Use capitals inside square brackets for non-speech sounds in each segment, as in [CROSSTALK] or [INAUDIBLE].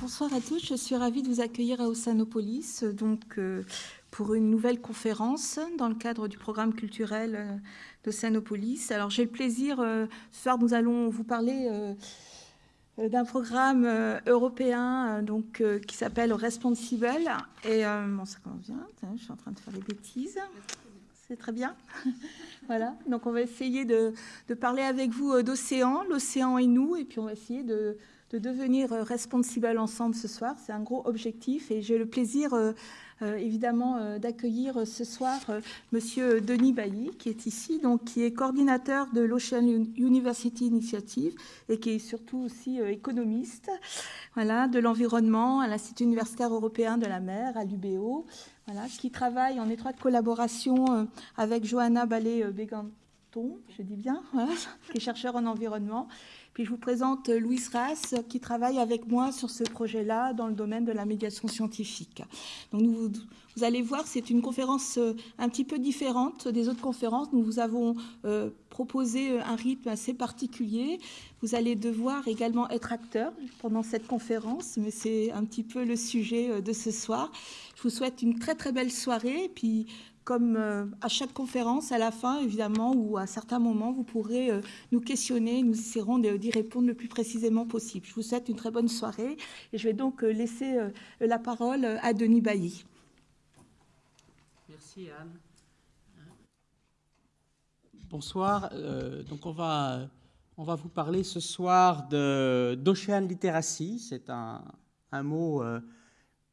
Bonsoir à tous, je suis ravie de vous accueillir à Ossanopolis donc, euh, pour une nouvelle conférence dans le cadre du programme culturel euh, d'Ossanopolis. Alors j'ai le plaisir, euh, ce soir nous allons vous parler d'un programme européen donc, qui s'appelle Responsible. Et bon, ça bien, je suis en train de faire des bêtises. C'est très bien. [LAUGHS] voilà, donc on va essayer de, de parler avec vous d'océan, l'océan et nous, et puis on va essayer de de devenir euh, responsible ensemble ce soir. C'est un gros objectif et j'ai le plaisir euh, euh, évidemment d'accueillir ce soir Monsieur Denis Bailly qui est ici, donc qui est coordinateur de l'Ocean University Initiative et qui est surtout aussi économiste, voilà, de l'environnement à l'Institut universitaire européen de la mer, à l'UBO, voilà, qui travaille en étroite collaboration avec Johanna Ballet-Béganton, je dis bien, [LAUGHS] qui est chercheur en environnement puis je vous présente Louis Rass qui travaille avec moi sur ce projet-là dans le domaine de la médiation scientifique. Donc vous, allez voir, c'est une conférence euh, un petit peu différente des autres conférences. Nous vous avons euh, proposé un rythme assez particulier. Vous allez devoir également être acteur pendant cette conférence, mais c'est un petit peu le sujet euh, de ce soir. Je vous souhaite une très très belle soirée. Puis comme euh, à chaque conférence, à la fin, évidemment, ou à certains moments, vous pourrez euh, nous questionner. Nous essaierons d'y répondre le plus précisément possible. Je vous souhaite une très bonne soirée et je vais donc euh, laisser la parole à Denis Bailly. Merci Anne. Bonsoir. donc on va, on va vous parler ce soir d'Ocean Literacy. C'est un, un, mot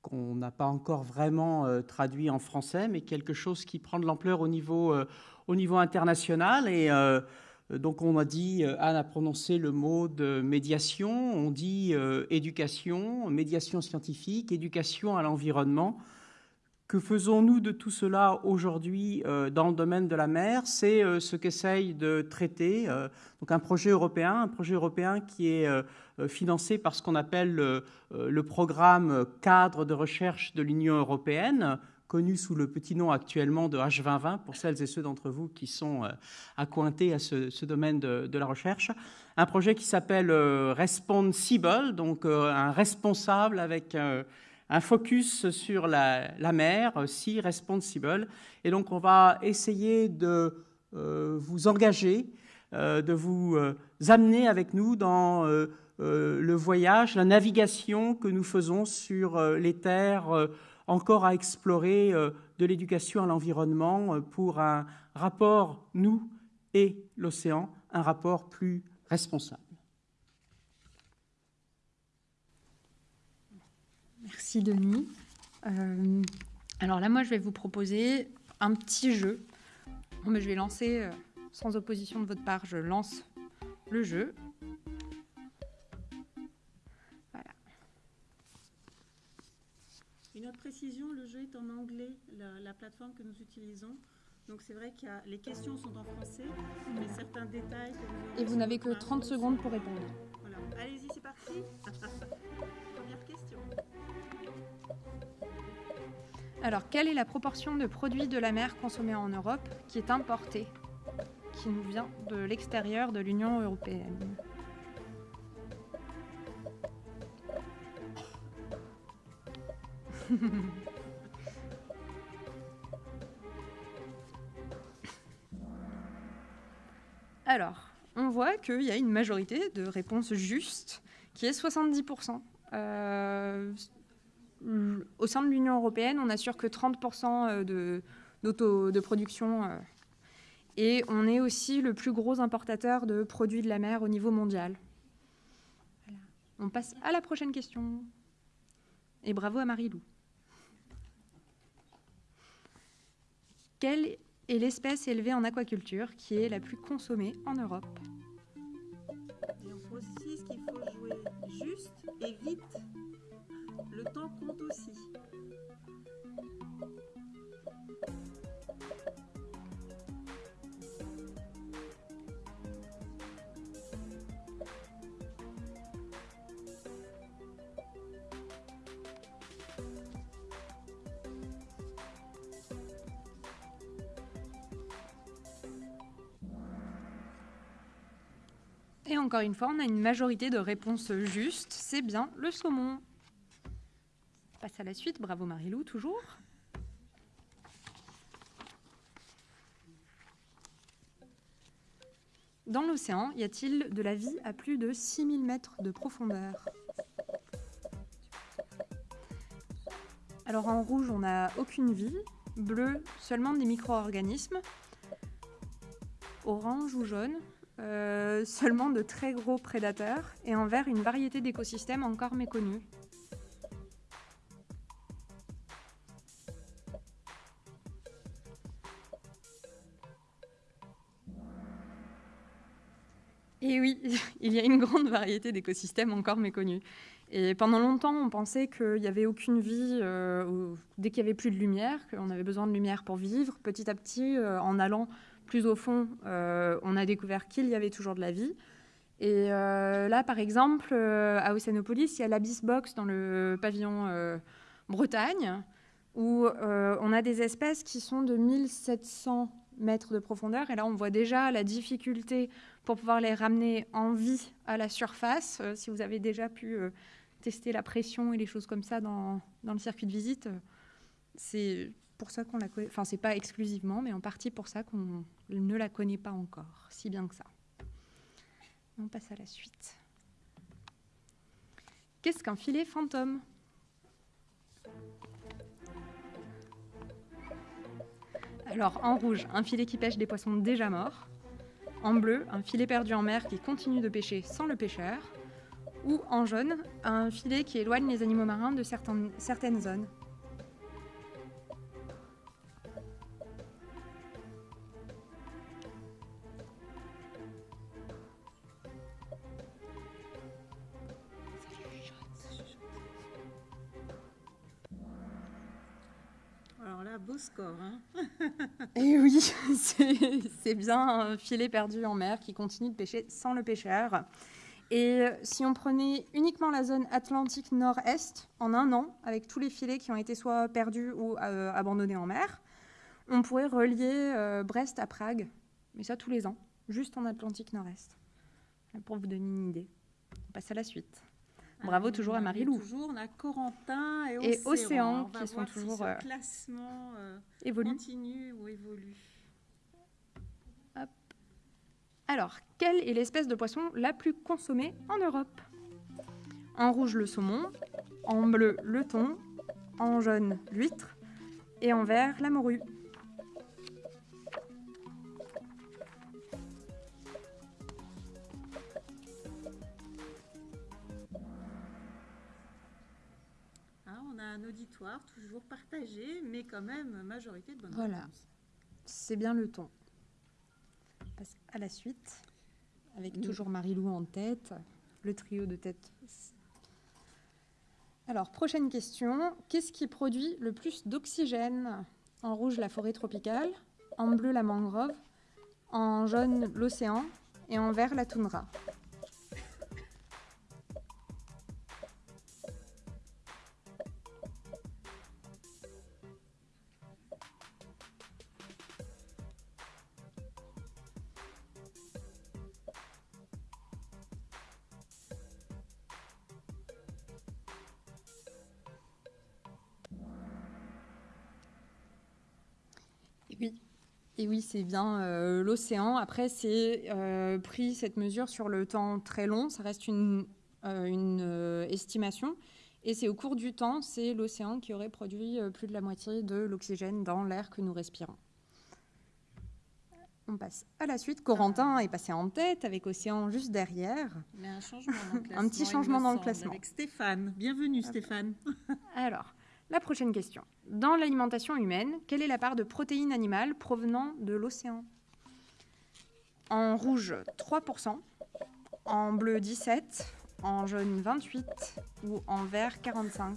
qu'on n'a pas encore vraiment euh, traduit en français, mais quelque chose qui prend de l'ampleur au niveau, euh, international. Et euh, donc on a dit, Anne a prononcé le mot de médiation, on dit éducation, médiation scientifique, éducation à l'environnement. Que faisons-nous de tout cela aujourd'hui dans le domaine de la mer? C'est ce qu'essaye de traiter donc un projet européen, un projet européen qui est euh, financé par ce qu'on appelle le, euh, programme cadre de recherche de l'Union européenne, connu sous le petit nom actuellement de H2020, pour celles et ceux d'entre vous qui sont euh, accointés à ce, domaine de, la recherche. Un projet qui s'appelle Responsible, donc un responsable avec un focus sur la, mer, si responsible. Et donc on va essayer de vous engager, de vous amener avec nous dans euh, le voyage, la navigation que nous faisons sur euh, les terres euh, encore à explorer de l'éducation à l'environnement pour un rapport, nous et l'océan, un rapport plus responsable. Merci Denis. alors là, moi, je vais vous proposer un petit jeu. je vais lancer, sans opposition de votre part, je lance le jeu. Une autre précision, le jeu est en anglais, la, plateforme que nous utilisons. Donc c'est vrai que les questions sont en français, mais certains détails... Et vous n'avez que 30 secondes pour répondre. Voilà. Allez-y, c'est parti. [LAUGHS] Alors, quelle est la proportion de produits de la mer consommés en Europe qui est importée, qui nous vient de l'extérieur de l'Union européenne? [LAUGHS] Alors, on voit qu'il y a une majorité de réponses justes, qui est 70%. Euh, au sein de l'Union européenne, on n'assure que 30% euh, de, production. Euh, et on est aussi le plus gros importateur de produits de la mer au niveau mondial. On passe à la prochaine question. Et bravo à Marie-Lou. Quelle est l'espèce élevée en aquaculture qui est la plus consommée en Europe? Le temps compte aussi. Et encore une fois, on a une majorité de réponses justes, c'est bien le saumon. Passe à la suite. Bravo Marilou, toujours. Dans l'océan, y a-t-il de la vie à plus de 6000 mètres de profondeur? Alors en rouge, on n'a aucune vie. Bleu, seulement des micro-organismes. Orange ou jaune, euh, seulement de très gros prédateurs. Et en vert, une variété d'écosystèmes encore méconnus. Et oui, [LAUGHS] il y a une grande variété d'écosystèmes encore méconnus. Et pendant longtemps, on pensait qu'il n'y avait aucune vie euh, dès qu'il n'y avait plus de lumière, qu'on avait besoin de lumière pour vivre. Petit à petit, euh, en allant plus au fond, euh, on a découvert qu'il y avait toujours de la vie. Et là, par exemple, à Océanopolis, il y a l'Abyss Box dans le pavillon Bretagne, où on a des espèces qui sont de 1700 mètres de profondeur. Et là, on voit déjà la difficulté pour pouvoir les ramener en vie à la surface. si vous avez déjà pu tester la pression et les choses comme ça dans, dans le circuit de visite. C'est pour ça qu'on la connaît. Enfin, c'est pas exclusivement, mais en partie pour ça qu'on ne la connaît pas encore, si bien que ça. On passe à la suite. Qu'est-ce qu'un filet fantôme? Alors, en rouge, un filet qui pêche des poissons déjà morts. En bleu, un filet perdu en mer qui continue de pêcher sans le pêcheur ou en jaune, un filet qui éloigne les animaux marins de certaines, zones. Alors là, beau score. Hein [LAUGHS] C'est bien un filet perdu en mer qui continue de pêcher sans le pêcheur. Et si on prenait uniquement la zone Atlantique Nord-Est en un an, avec tous les filets qui ont été soit perdus ou euh, abandonnés en mer, on pourrait relier euh, Brest à Prague, mais ça tous les ans, juste en Atlantique Nord-Est. Pour vous donner une idée. On passe à la suite. Bravo toujours à Marie-Lou. Toujours, on a Corentin et, et Océan, qui sont toujours si classement continue ou évolue. Alors, quelle est l'espèce de poisson la plus consommée en Europe? En rouge, le saumon, en bleu, le thon, en jaune, l'huître, et en vert, la morue. Un auditoire toujours partagé, mais quand même majorité de bonnes Voilà, c'est bien le thon passe à la suite, avec toujours Marie-Lou en tête, le trio de tête. Alors, prochaine question. Qu'est-ce qui produit le plus d'oxygène? En rouge, la forêt tropicale. En bleu, la mangrove. En jaune, l'océan. Et en vert, la toundra. Et oui, c'est bien euh, l'océan. Après, c'est euh, pris cette mesure sur le temps très long. Ça reste une, euh, une estimation. Et c'est au cours du temps, c'est l'océan qui aurait produit plus de la moitié de l'oxygène dans l'air que nous respirons. On passe à la suite. Corentin est passé en tête avec Océan juste derrière. Un changement dans le classement. [LAUGHS] un petit changement dans le classement. Avec Stéphane. Bienvenue Stéphane. Alors, la prochaine question. Dans l'alimentation humaine, quelle est la part de protéines animales provenant de l'océan? En rouge, 3%, en bleu, 17%, en jaune, 28% ou en vert, 45%.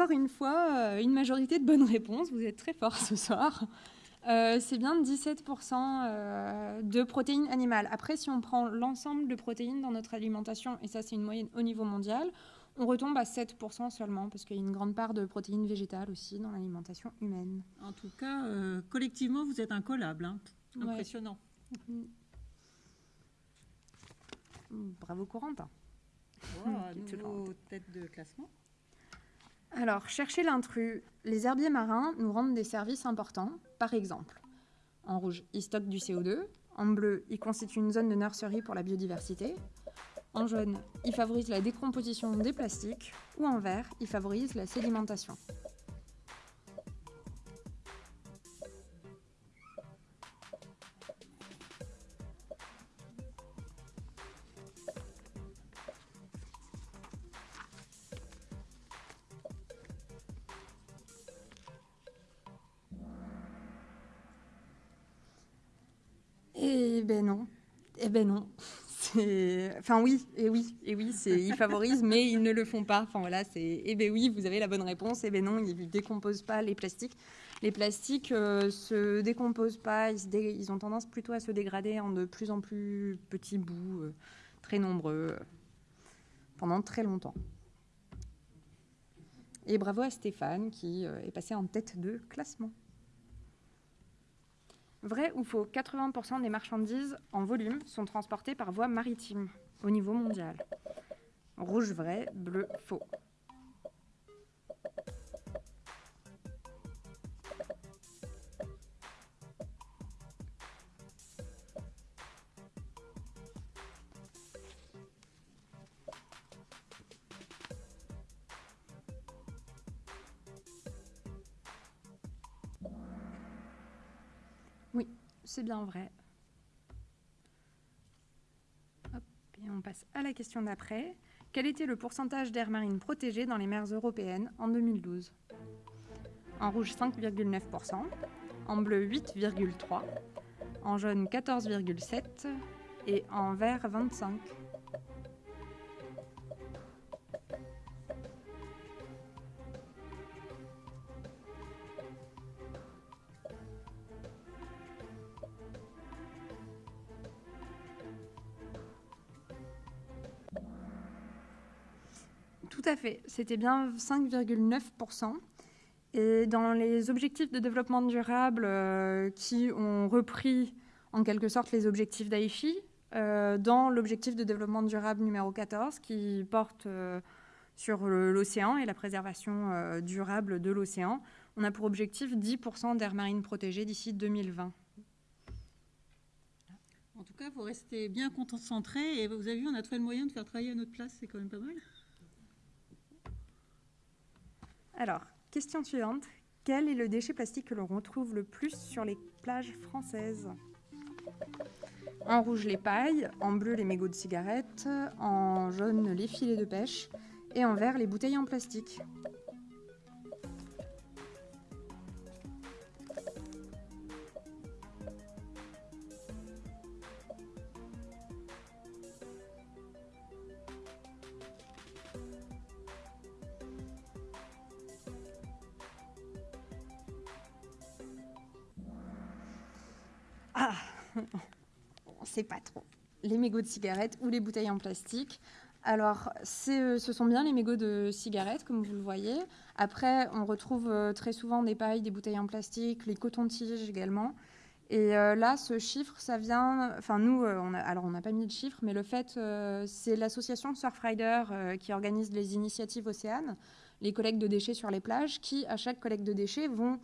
Encore une fois euh, une majorité de bonnes réponses. Vous êtes très forts ce soir. Euh, c'est bien 17% euh, de protéines animales. Après, si on prend l'ensemble de protéines dans notre alimentation, et ça c'est une moyenne au niveau mondial, on retombe à 7% seulement, parce qu'il y a une grande part de protéines végétales aussi dans l'alimentation humaine. En tout cas, collectivement, vous êtes incollable. Hein. Impressionnant. Bravo Corentin. Wow, [LAUGHS] tête de classement. Alors, chercher l'intrus. Les herbiers marins nous rendent des services importants. Par exemple, en rouge, ils stockent du CO2. En bleu, ils constituent une zone de nurserie pour la biodiversité. En jaune, ils favorisent la décomposition des plastiques. Ou en vert, ils favorisent la sédimentation. Enfin oui, et oui, et oui, ils favorisent, mais ils ne le font pas. Enfin voilà, c'est eh ben oui, vous avez la bonne réponse. Eh ben non, ils ne décomposent pas les plastiques. Les plastiques euh, se décomposent pas. Ils, ont tendance plutôt à se dégrader en de plus en plus petits bouts, euh, très nombreux, pendant très longtemps. Et bravo à Stéphane qui euh, est passé en tête de classement. Vrai ou faux 80% des marchandises en volume sont transportées par voie maritime au niveau mondial. Rouge vrai, bleu faux. c'est bien vrai. et on passe à la question d'après. Quel était le pourcentage d'air marine protégé dans les mers européennes en 2012 En rouge 5,9%, en bleu 8,3%, en jaune 14,7% et en vert 25%. C'était bien 5,9%. Et dans les objectifs de développement durable euh, qui ont repris en quelque sorte les objectifs d'AIFI, euh, dans l'objectif de développement durable numéro 14 qui porte euh, sur l'océan et la préservation durable de l'océan, on a pour objectif 10% d'air marine protégé d'ici 2020. En tout cas, vous restez bien concentré et vous avez vu, on a trouvé le moyen de faire travailler à notre place, c'est quand même pas mal. Alors, question suivante. Quel est le déchet plastique que l'on retrouve le plus sur les plages françaises? En rouge, les pailles, en bleu, les mégots de cigarettes, en jaune, les filets de pêche et en vert, les bouteilles en plastique. Les mégots de cigarettes ou les bouteilles en plastique. Alors, euh, ce sont bien les mégots de cigarettes, comme vous le voyez. Après, on retrouve euh, très souvent des pailles, des bouteilles en plastique, les cotons-tiges également. Et euh, là, ce chiffre, ça vient. Enfin, nous, on a, alors on n'a pas mis de chiffre, mais le fait, c'est l'association Surfrider qui organise les initiatives Océane, les collectes de déchets sur les plages, qui, à chaque collecte de déchets, vont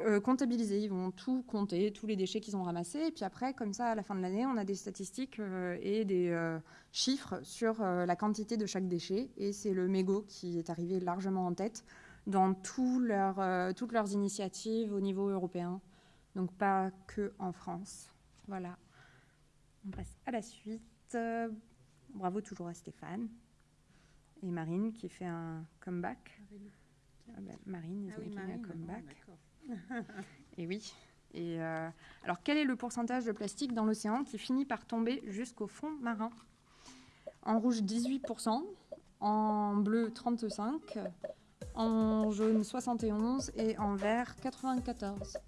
euh, comptabiliser. Ils vont tout compter, tous les déchets qu'ils ont ramassés. Et puis après, comme ça, à la fin de l'année, on a des statistiques euh, et des euh, chiffres sur la quantité de chaque déchet. Et c'est le mégot qui est arrivé largement en tête dans tout leur, toutes leurs initiatives au niveau européen. Donc pas que en France. Voilà. On passe à la suite. Bravo toujours à Stéphane. Et Marine qui fait un comeback. Marine, ah oui, un comeback. Et oui. Et euh, alors, quel est le pourcentage de plastique dans l'océan qui finit par tomber jusqu'au fond marin? En rouge, 18%, en bleu, 35%, en jaune 71% et en vert 94.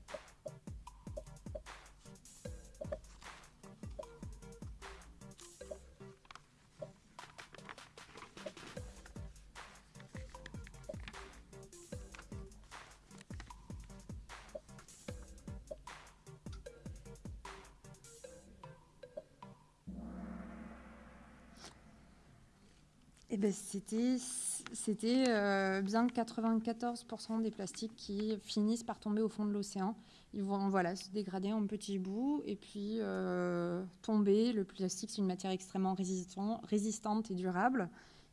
C'était euh, bien 94% des plastiques qui finissent par tomber au fond de l'océan. Ils vont voilà, se dégrader en petits bouts et puis euh, tomber. Le plastique, c'est une matière extrêmement résistant, résistante et durable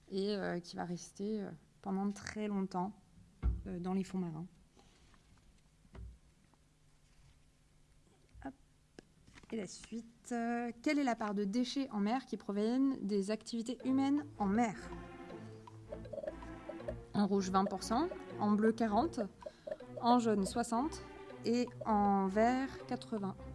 et euh, qui va rester pendant très longtemps dans les fonds marins. Et la suite, quelle est la part de déchets en mer qui proviennent des activités humaines en mer? En rouge 20%, en bleu 40%, en jaune 60% et en vert 80%.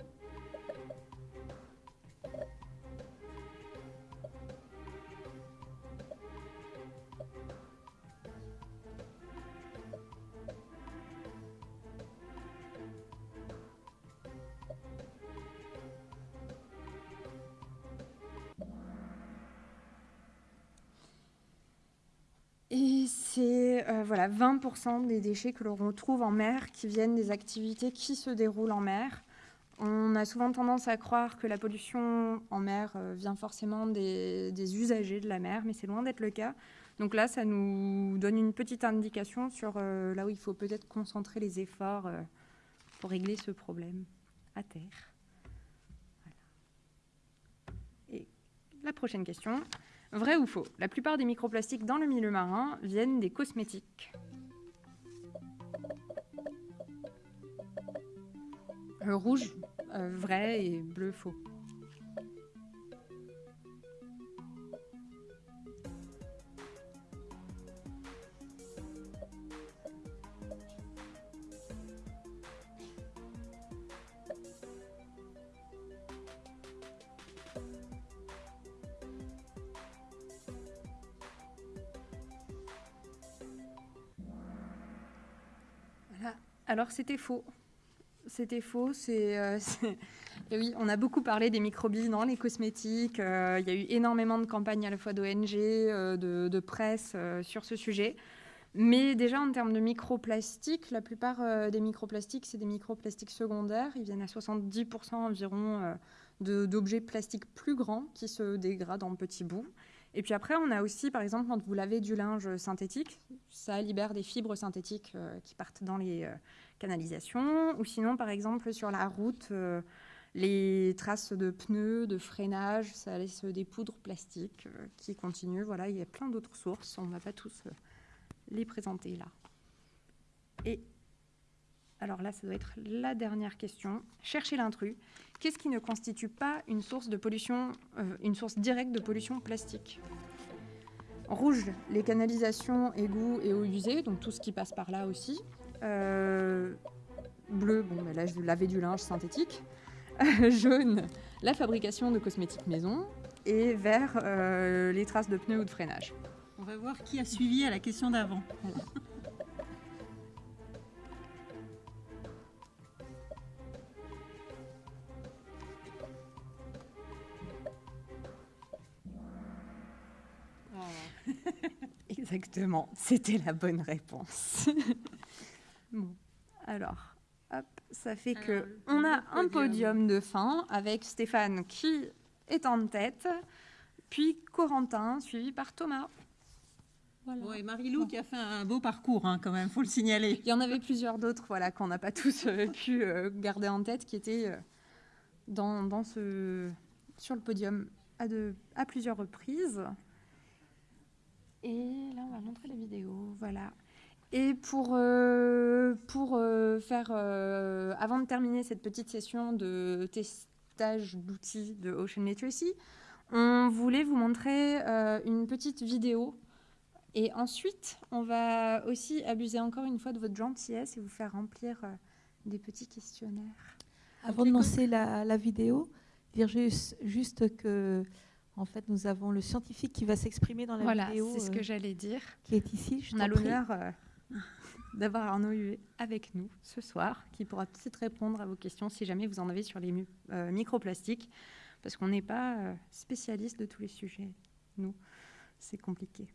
20% des déchets que l'on retrouve en mer qui viennent des activités qui se déroulent en mer. On a souvent tendance à croire que la pollution en mer euh, vient forcément des, usagers de la mer, mais c'est loin d'être le cas. Donc là, ça nous donne une petite indication sur euh, là où il faut peut-être concentrer les efforts pour régler ce problème à terre. Et la prochaine question. Vrai ou faux La plupart des microplastiques dans le milieu marin viennent des cosmétiques. Le rouge, euh, vrai et bleu, faux. Alors c'était faux. C'était faux. Euh, [LAUGHS] oui, on a beaucoup parlé des microbilles dans les cosmétiques. Euh, il y a eu énormément de campagnes à la fois d'ONG, euh, de, presse sur ce sujet. Mais déjà en termes de microplastiques, la plupart des microplastiques, c'est des microplastiques secondaires. Ils viennent à 70% environ d'objets plastiques plus grands qui se dégradent en petits bouts. Et puis après, on a aussi, par exemple, quand vous lavez du linge synthétique, ça libère des fibres synthétiques qui partent dans les euh, canalisations. Ou sinon, par exemple, sur la route, euh, les traces de pneus, de freinage, ça laisse des poudres plastiques qui continuent. Voilà, il y a plein d'autres sources. On ne va pas tous les présenter là. Et alors là, ça doit être la dernière question. Cherchez l'intrus. Qu'est-ce qui ne constitue pas une source de pollution, euh, une source directe de pollution plastique? Rouge, les canalisations, égouts et eaux usées, donc tout ce qui passe par là aussi. Euh, bleu, bon, là je laver du linge synthétique. jaune, la fabrication de cosmétiques maison. Et vert, euh, les traces de pneus ou de freinage. On va voir qui a suivi à la question d'avant. [LAUGHS] Exactement, c'était la bonne réponse. [LAUGHS] bon, alors, hop, ça fait que on a un podium de fin avec Stéphane qui est en tête, puis Corentin suivi par Thomas. Voilà. et Marie-Lou qui a fait un beau parcours, hein, quand même, faut le signaler. Il y en avait plusieurs d'autres, voilà, qu'on n'a pas tous euh, pu euh, garder en tête, qui étaient euh, dans, dans, ce, sur le podium à, de, à plusieurs reprises. Et là, on va montrer la vidéo. Voilà. Et pour, euh, pour euh, faire, euh, avant de terminer cette petite session de testage d'outils de Ocean Literacy, on voulait vous montrer une petite vidéo. Et ensuite, on va aussi abuser encore une fois de votre gentillesse et vous faire remplir des petits questionnaires. Avant de lancer la, la vidéo, dire juste, juste que en fait, nous avons le scientifique qui va s'exprimer dans la voilà, vidéo. c'est ce que j'allais dire. Qui est ici. Je On a l'honneur euh, [LAUGHS] d'avoir Arnaud Huet avec nous ce soir, qui pourra peut-être répondre à vos questions si jamais vous en avez sur les euh, microplastiques, parce qu'on n'est pas euh, spécialiste de tous les sujets. Nous, c'est compliqué.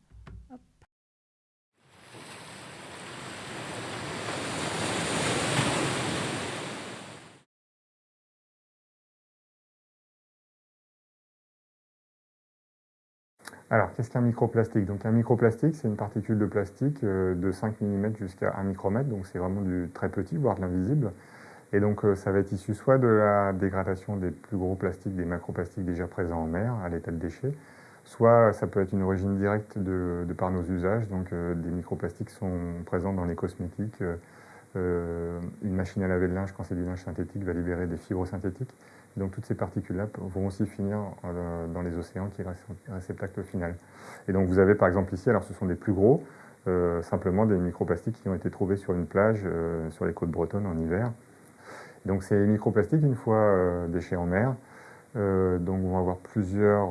Alors, qu'est-ce qu'un microplastique? Donc, un microplastique, c'est une particule de plastique euh, de 5 mm jusqu'à 1 micromètre, donc c'est vraiment du très petit, voire de l'invisible. Et donc, euh, ça va être issu soit de la dégradation des plus gros plastiques, des macroplastiques déjà présents en mer, à l'état de déchets, soit ça peut être une origine directe de, par nos usages. Donc, euh, des microplastiques sont présents dans les cosmétiques. une machine à laver le linge, quand c'est du linge synthétique, va libérer des fibres synthétiques. Donc toutes ces particules-là vont aussi finir euh, dans les océans qui restent réceptacle final. Et donc vous avez par exemple ici, alors ce sont des plus gros, euh, simplement des microplastiques qui ont été trouvés sur une plage euh, sur les côtes bretonnes en hiver. Donc ces microplastiques, une fois déchets en mer, donc vont avoir plusieurs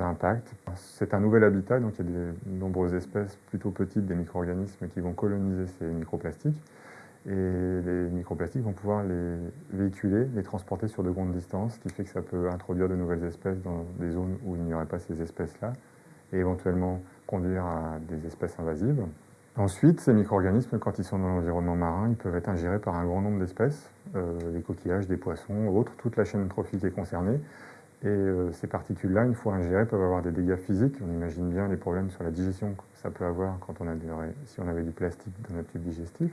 impacts. C'est un nouvel habitat, donc il y a de nombreuses espèces plutôt petites, des micro-organismes qui vont coloniser ces microplastiques et les microplastiques vont pouvoir les véhiculer, les transporter sur de grandes distances, ce qui fait que ça peut introduire de nouvelles espèces dans des zones où il n'y aurait pas ces espèces-là, et éventuellement conduire à des espèces invasives. Ensuite, ces micro-organismes, quand ils sont dans l'environnement marin, ils peuvent être ingérés par un grand nombre d'espèces, euh, des coquillages, des poissons, autres, toute la chaîne trophique est concernée. Et euh, ces particules-là, une fois ingérées, peuvent avoir des dégâts physiques. On imagine bien les problèmes sur la digestion que ça peut avoir quand si on avait du plastique dans notre tube digestif.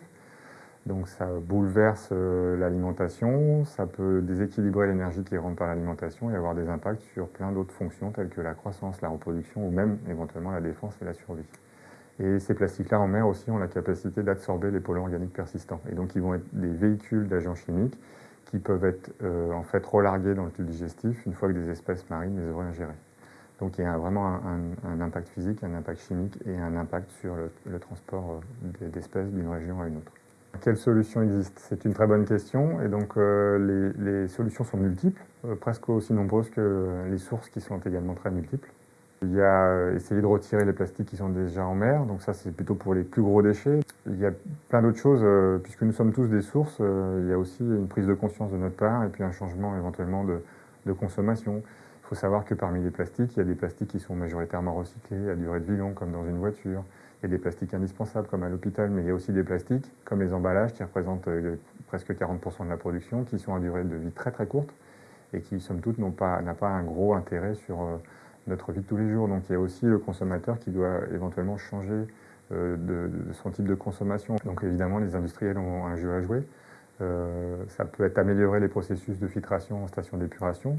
Donc ça bouleverse euh, l'alimentation, ça peut déséquilibrer l'énergie qui rentre par l'alimentation et avoir des impacts sur plein d'autres fonctions telles que la croissance, la reproduction ou même éventuellement la défense et la survie. Et ces plastiques-là en mer aussi ont la capacité d'absorber les polluants organiques persistants. Et donc ils vont être des véhicules d'agents chimiques qui peuvent être euh, en fait relargués dans le tube digestif une fois que des espèces marines les auraient ingérés. Donc il y a vraiment un, impact physique, un impact chimique et un impact sur le transport euh, d'espèces d'une région à une autre. Quelles solutions existent C'est une très bonne question. Et donc, euh, les, solutions sont multiples, euh, presque aussi nombreuses que les sources qui sont également très multiples. Il y a euh, essayer de retirer les plastiques qui sont déjà en mer, donc ça c'est plutôt pour les plus gros déchets. Il y a plein d'autres choses, puisque nous sommes tous des sources, il y a aussi une prise de conscience de notre part et puis un changement éventuellement de, de consommation. Il faut savoir que parmi les plastiques, il y a des plastiques qui sont majoritairement recyclés à durée de vie longue, comme dans une voiture. Il y a des plastiques indispensables comme à l'hôpital, mais il y a aussi des plastiques comme les emballages qui représentent euh, presque 40% de la production, qui sont à durée de vie très très courte et qui, somme toute, n'ont pas, pas un gros intérêt sur euh, notre vie de tous les jours. Donc il y a aussi le consommateur qui doit éventuellement changer euh, de, son type de consommation. Donc évidemment, les industriels ont un jeu à jouer. ça peut être améliorer les processus de filtration en station d'épuration,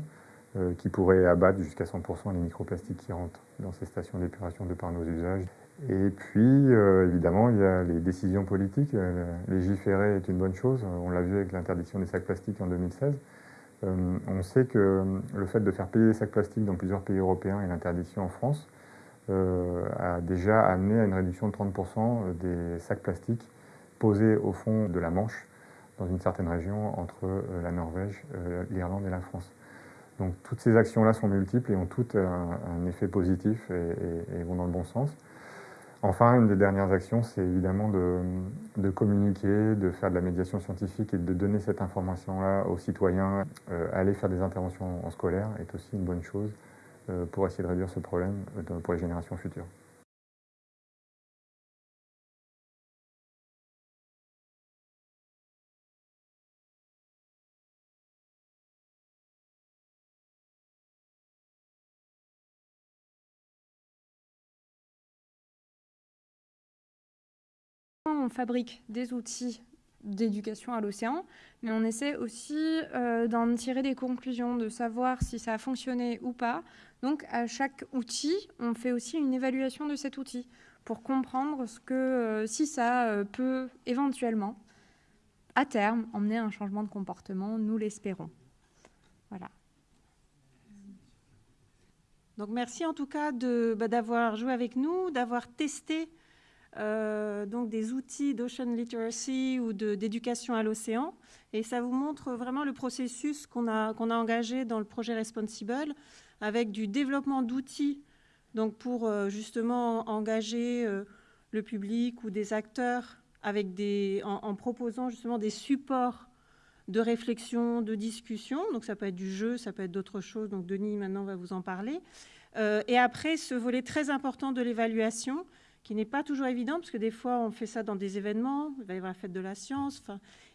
qui pourrait abattre jusqu'à 100% les microplastiques qui rentrent dans ces stations d'épuration de par nos usages. Et puis, euh, évidemment, il y a les décisions politiques. Euh, légiférer est une bonne chose. On l'a vu avec l'interdiction des sacs plastiques en 2016. Euh, on sait que le fait de faire payer les sacs plastiques dans plusieurs pays européens et l'interdiction en France a déjà amené à une réduction de 30% des sacs plastiques posés au fond de la Manche, dans une certaine région entre la Norvège, l'Irlande et la France. Donc toutes ces actions-là sont multiples et ont toutes un, effet positif et vont dans le bon sens. Enfin, une des dernières actions, c'est évidemment de, communiquer, de faire de la médiation scientifique et de donner cette information-là aux citoyens. Euh, aller faire des interventions en scolaire est aussi une bonne chose euh, pour essayer de réduire ce problème euh, pour les générations futures. Fabrique des outils d'éducation à l'océan, mais on essaie aussi euh, d'en tirer des conclusions, de savoir si ça a fonctionné ou pas. Donc à chaque outil, on fait aussi une évaluation de cet outil pour comprendre ce que, euh, si ça euh, peut éventuellement, à terme, emmener un changement de comportement, nous l'espérons. Voilà. Donc merci en tout cas bah, d'avoir joué avec nous, d'avoir testé euh, donc des outils d'ocean literacy ou d'éducation à l'océan. Et ça vous montre vraiment le processus qu'on a, qu'on a engagé dans le projet Responsible avec du développement d'outils donc pour euh, justement engager euh, le public ou des acteurs avec des, en, proposant justement des supports de réflexion, de discussion. Donc ça peut être du jeu, ça peut être d'autres choses. Donc Denis maintenant va vous en parler. Et après, ce volet très important de l'évaluation, qui n'est pas toujours évident, parce que des fois, on fait ça dans des événements, il va y avoir la fête de la science.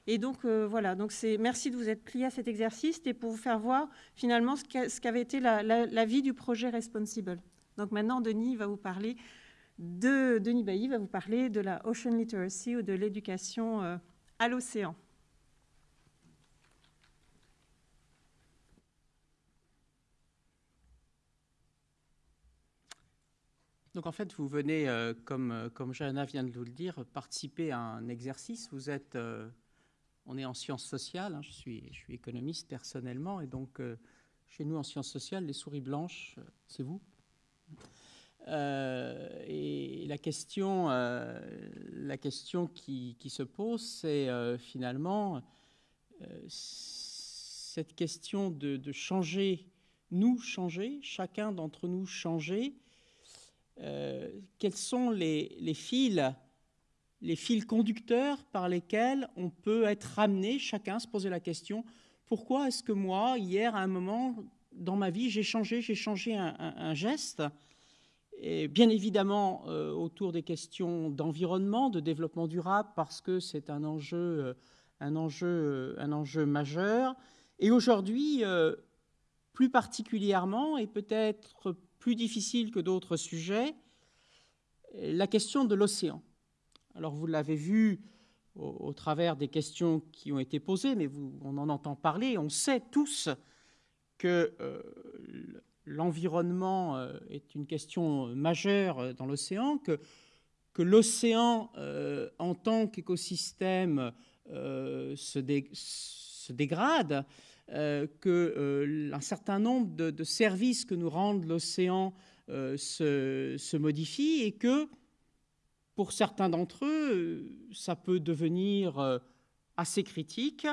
Et donc, euh, voilà, donc merci de vous être plié à cet exercice et pour vous faire voir finalement ce qu'avait été la, vie du projet Responsible. Donc maintenant, Denis va vous parler de, Denis Bailly va vous parler de la Ocean Literacy ou de l'éducation euh, à l'océan. Donc en fait, vous venez, euh, comme, euh, comme Johanna vient de vous le dire, participer à un exercice. Vous êtes, euh, on est en sciences sociales, hein, je, suis, je suis économiste personnellement, et donc chez nous en sciences sociales, les souris blanches, c'est vous. et la question, la question qui, qui, se pose, c'est finalement cette question de, changer, nous changer, chacun d'entre nous changer, quels sont les, fils, les fils conducteurs par lesquels on peut être ramené, chacun se poser la question, pourquoi est-ce que moi, hier, à un moment dans ma vie, j'ai changé, j'ai changé un, geste? Et bien évidemment euh, autour des questions d'environnement, de développement durable, parce que c'est un enjeu, euh, un, enjeu, un enjeu majeur. Et aujourd'hui, plus particulièrement, et peut-être plus difficile que d'autres sujets, la question de l'océan. Alors vous l'avez vu au, travers des questions qui ont été posées, mais on en entend parler, on sait tous que euh, l'environnement euh, est une question majeure dans l'océan, que, que l'océan euh, en tant qu'écosystème se, dégrade, euh, qu'un euh, certain nombre de, services que nous rendent l'océan euh, se, se, modifient et que pour certains d'entre eux, ça peut devenir assez critique.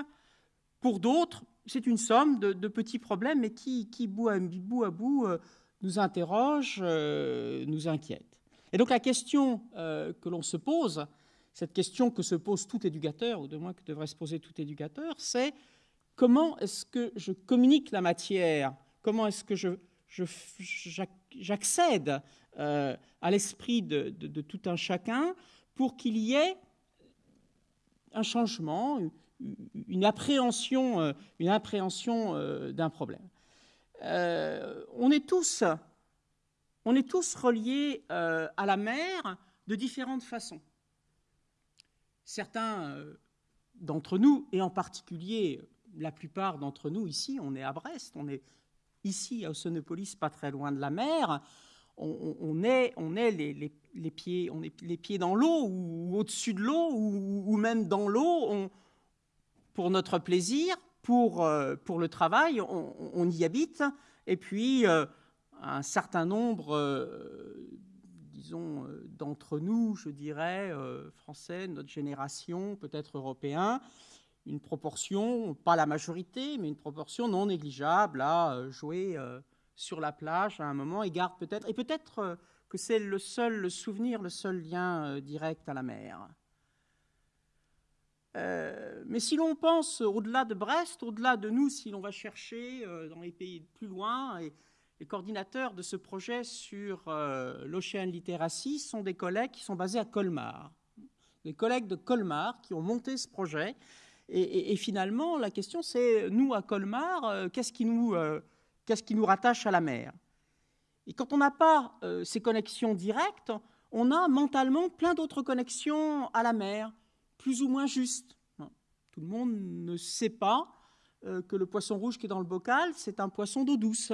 Pour d'autres, c'est une somme de, petits problèmes, mais qui, bout, à bout, nous interroge, nous inquiète. Et donc la question que l'on se pose, cette question que se pose tout éducateur, ou de moins que devrait se poser tout éducateur, c'est comment est-ce que je communique la matière? Comment est-ce que j'accède euh, à l'esprit de, tout un chacun pour qu'il y ait un changement, une appréhension, euh, euh, d'un problème. on est tous reliés à la mer de différentes façons. Certains d'entre nous, et en particulier la plupart d'entre nous ici, on est à Brest, on est ici à Oceanopolis, pas très loin de la mer. On, est, on est les, pieds, on est les pieds dans l'eau ou, au-dessus de l'eau ou, même dans l'eau. pour notre plaisir, pour, euh, pour le travail, on, y habite. Et puis, euh, un certain nombre, euh, disons, d'entre nous, je dirais, français, notre génération, peut-être européens, une proportion, pas la majorité, mais une proportion non négligeable à euh, jouer euh, sur la plage à un moment et garde peut-être, et peut-être euh, que c'est le seul souvenir, le seul lien direct à la mer. mais si l'on pense au-delà de Brest, au-delà de nous, si l'on va chercher dans les pays plus loin, les coordinateurs de ce projet sur l'Ocean Literacy sont des collègues qui sont basés à Colmar. Des collègues de Colmar qui ont monté ce projet et, finalement, la question, c'est, nous, à Colmar, euh, qu'est-ce qui, euh, qu'est-ce qui nous rattache à la mer? Et quand on n'a pas euh, ces connexions directes, on a mentalement plein d'autres connexions à la mer, plus ou moins justes. Tout le monde ne sait pas que le poisson rouge qui est dans le bocal, c'est un poisson d'eau douce.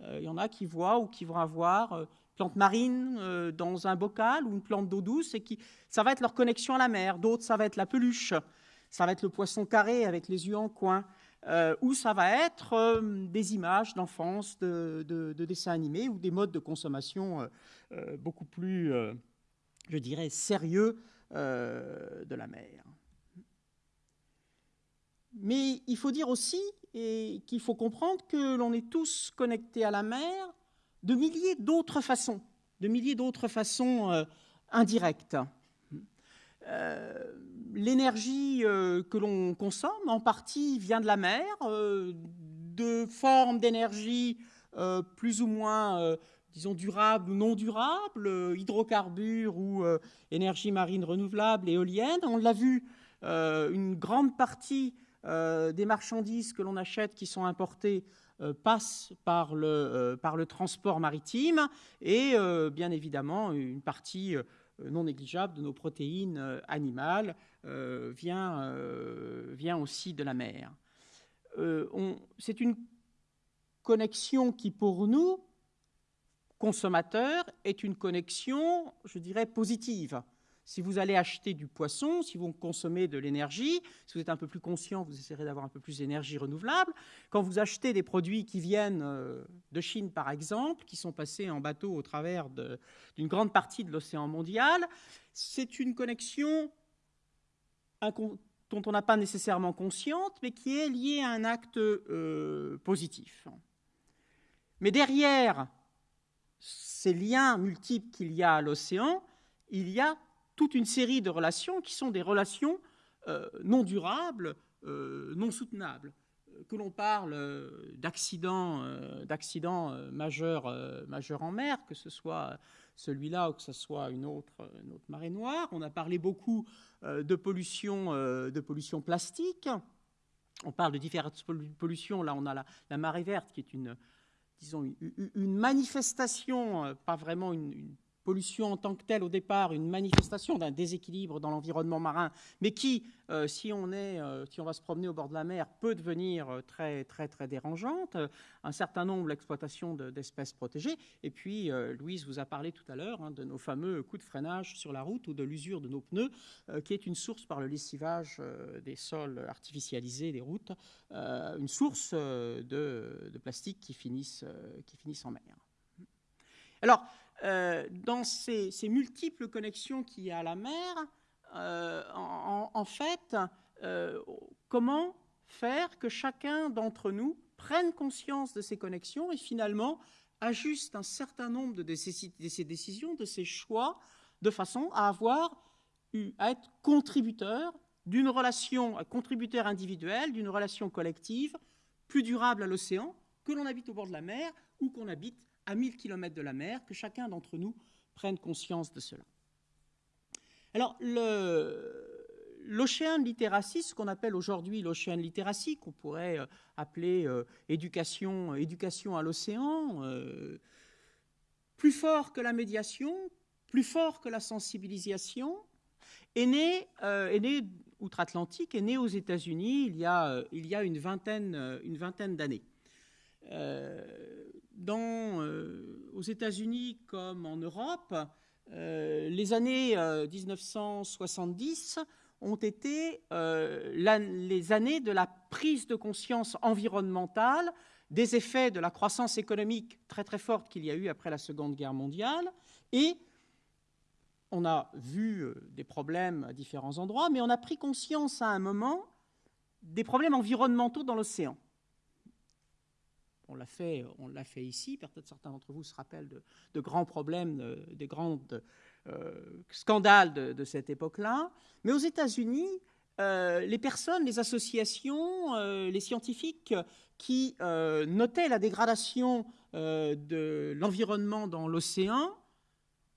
Il y en a qui voient ou qui vont avoir plante marine dans un bocal ou une plante d'eau douce, et qui, ça va être leur connexion à la mer. D'autres, ça va être la peluche ça va être le poisson carré avec les yeux en coin, euh, ou ça va être euh, des images d'enfance, de, dessins animés, ou des modes de consommation euh, beaucoup plus, je dirais, sérieux de la mer. Mais il faut dire aussi et qu'il faut comprendre que l'on est tous connectés à la mer de milliers d'autres façons, de milliers d'autres façons indirecte. L'énergie que l'on consomme, en partie, vient de la mer, de formes d'énergie plus ou moins disons, durables ou non durables, euh, hydrocarbures ou euh, énergie marine renouvelable, éolienne. On l'a vu, euh, une grande partie des marchandises que l'on achète qui sont importées passent par le transport maritime et bien évidemment une partie non négligeable de nos protéines animales vient, vient aussi de la mer. C'est une connexion qui pour nous consommateur est une connexion, je dirais, positive. Si vous allez acheter du poisson, si vous consommez de l'énergie, si vous êtes un peu plus conscient, vous essaierez d'avoir un peu plus d'énergie renouvelable. Quand vous achetez des produits qui viennent euh, de Chine, par exemple, qui sont passés en bateau au travers d'une grande partie de l'océan mondial, c'est une connexion dont on n'a pas nécessairement consciente, mais qui est liée à un acte euh, positif. Mais derrière ces liens multiples qu'il y a à l'océan, il y a toute une série de relations qui sont des relations euh, non durables, euh, non soutenables. Que l'on parle d'accidents, d'accidents majeurs, majeurs en mer, que ce soit celui-là ou que ce soit une autre, une autre marée noire. On a parlé beaucoup de pollution, de pollution plastique. On parle de différentes pollutions. Là, on a la, marée verte, qui est une, disons, une, manifestation, euh, pas vraiment une, pollution en tant que telle au départ, une manifestation d'un déséquilibre dans l'environnement marin, mais qui, euh, si, on est, euh, si on va se promener au bord de la mer, peut devenir très, très, très dérangeante. Un certain nombre d'exploitations d'espèces protégées. Et puis, Louise vous a parlé tout à l'heure hein, de nos fameux coups de freinage sur la route ou de l'usure de nos pneus, qui est une source par le lessivage des sols artificialisés des routes, une source de, de, plastique qui finissent, qui finissent en mer. Alors, euh, dans ces, multiples connexions qu'il y a à la mer, euh, en, fait, euh, comment faire que chacun d'entre nous prenne conscience de ces connexions et finalement ajuste un certain nombre de, ces décisions, de ces choix, de façon à avoir à être contributeur d'une relation, contributeur individuel, d'une relation collective plus durable à l'océan, que l'on habite au bord de la mer ou qu'on habite à 1000 km de la mer, que chacun d'entre nous prenne conscience de cela. Alors, l'Ocean Literacy, ce qu'on appelle aujourd'hui l'Ocean Literacy, qu'on pourrait euh, appeler euh, éducation, éducation à l'océan, euh, plus fort que la médiation, plus fort que la sensibilisation, est né, est né outre-Atlantique, est né aux États-Unis il, y a, il y a une vingtaine, une vingtaine d'années. Euh, aux États-Unis comme en Europe, euh, les années 1970 euh, ont été les années de la prise de conscience environnementale des effets de la croissance économique très très forte qu'il y a eu après la Seconde Guerre mondiale. Et on a vu des problèmes à différents endroits, mais on a pris conscience à un moment des problèmes environnementaux dans l'océan on l'a fait, on l'a fait ici. Peut-être certains d'entre vous se rappellent de, grands problèmes, des grands euh, scandales de, cette époque-là. Mais aux États-Unis, euh, les personnes, les associations, euh, les scientifiques qui notaient la dégradation de l'environnement dans l'océan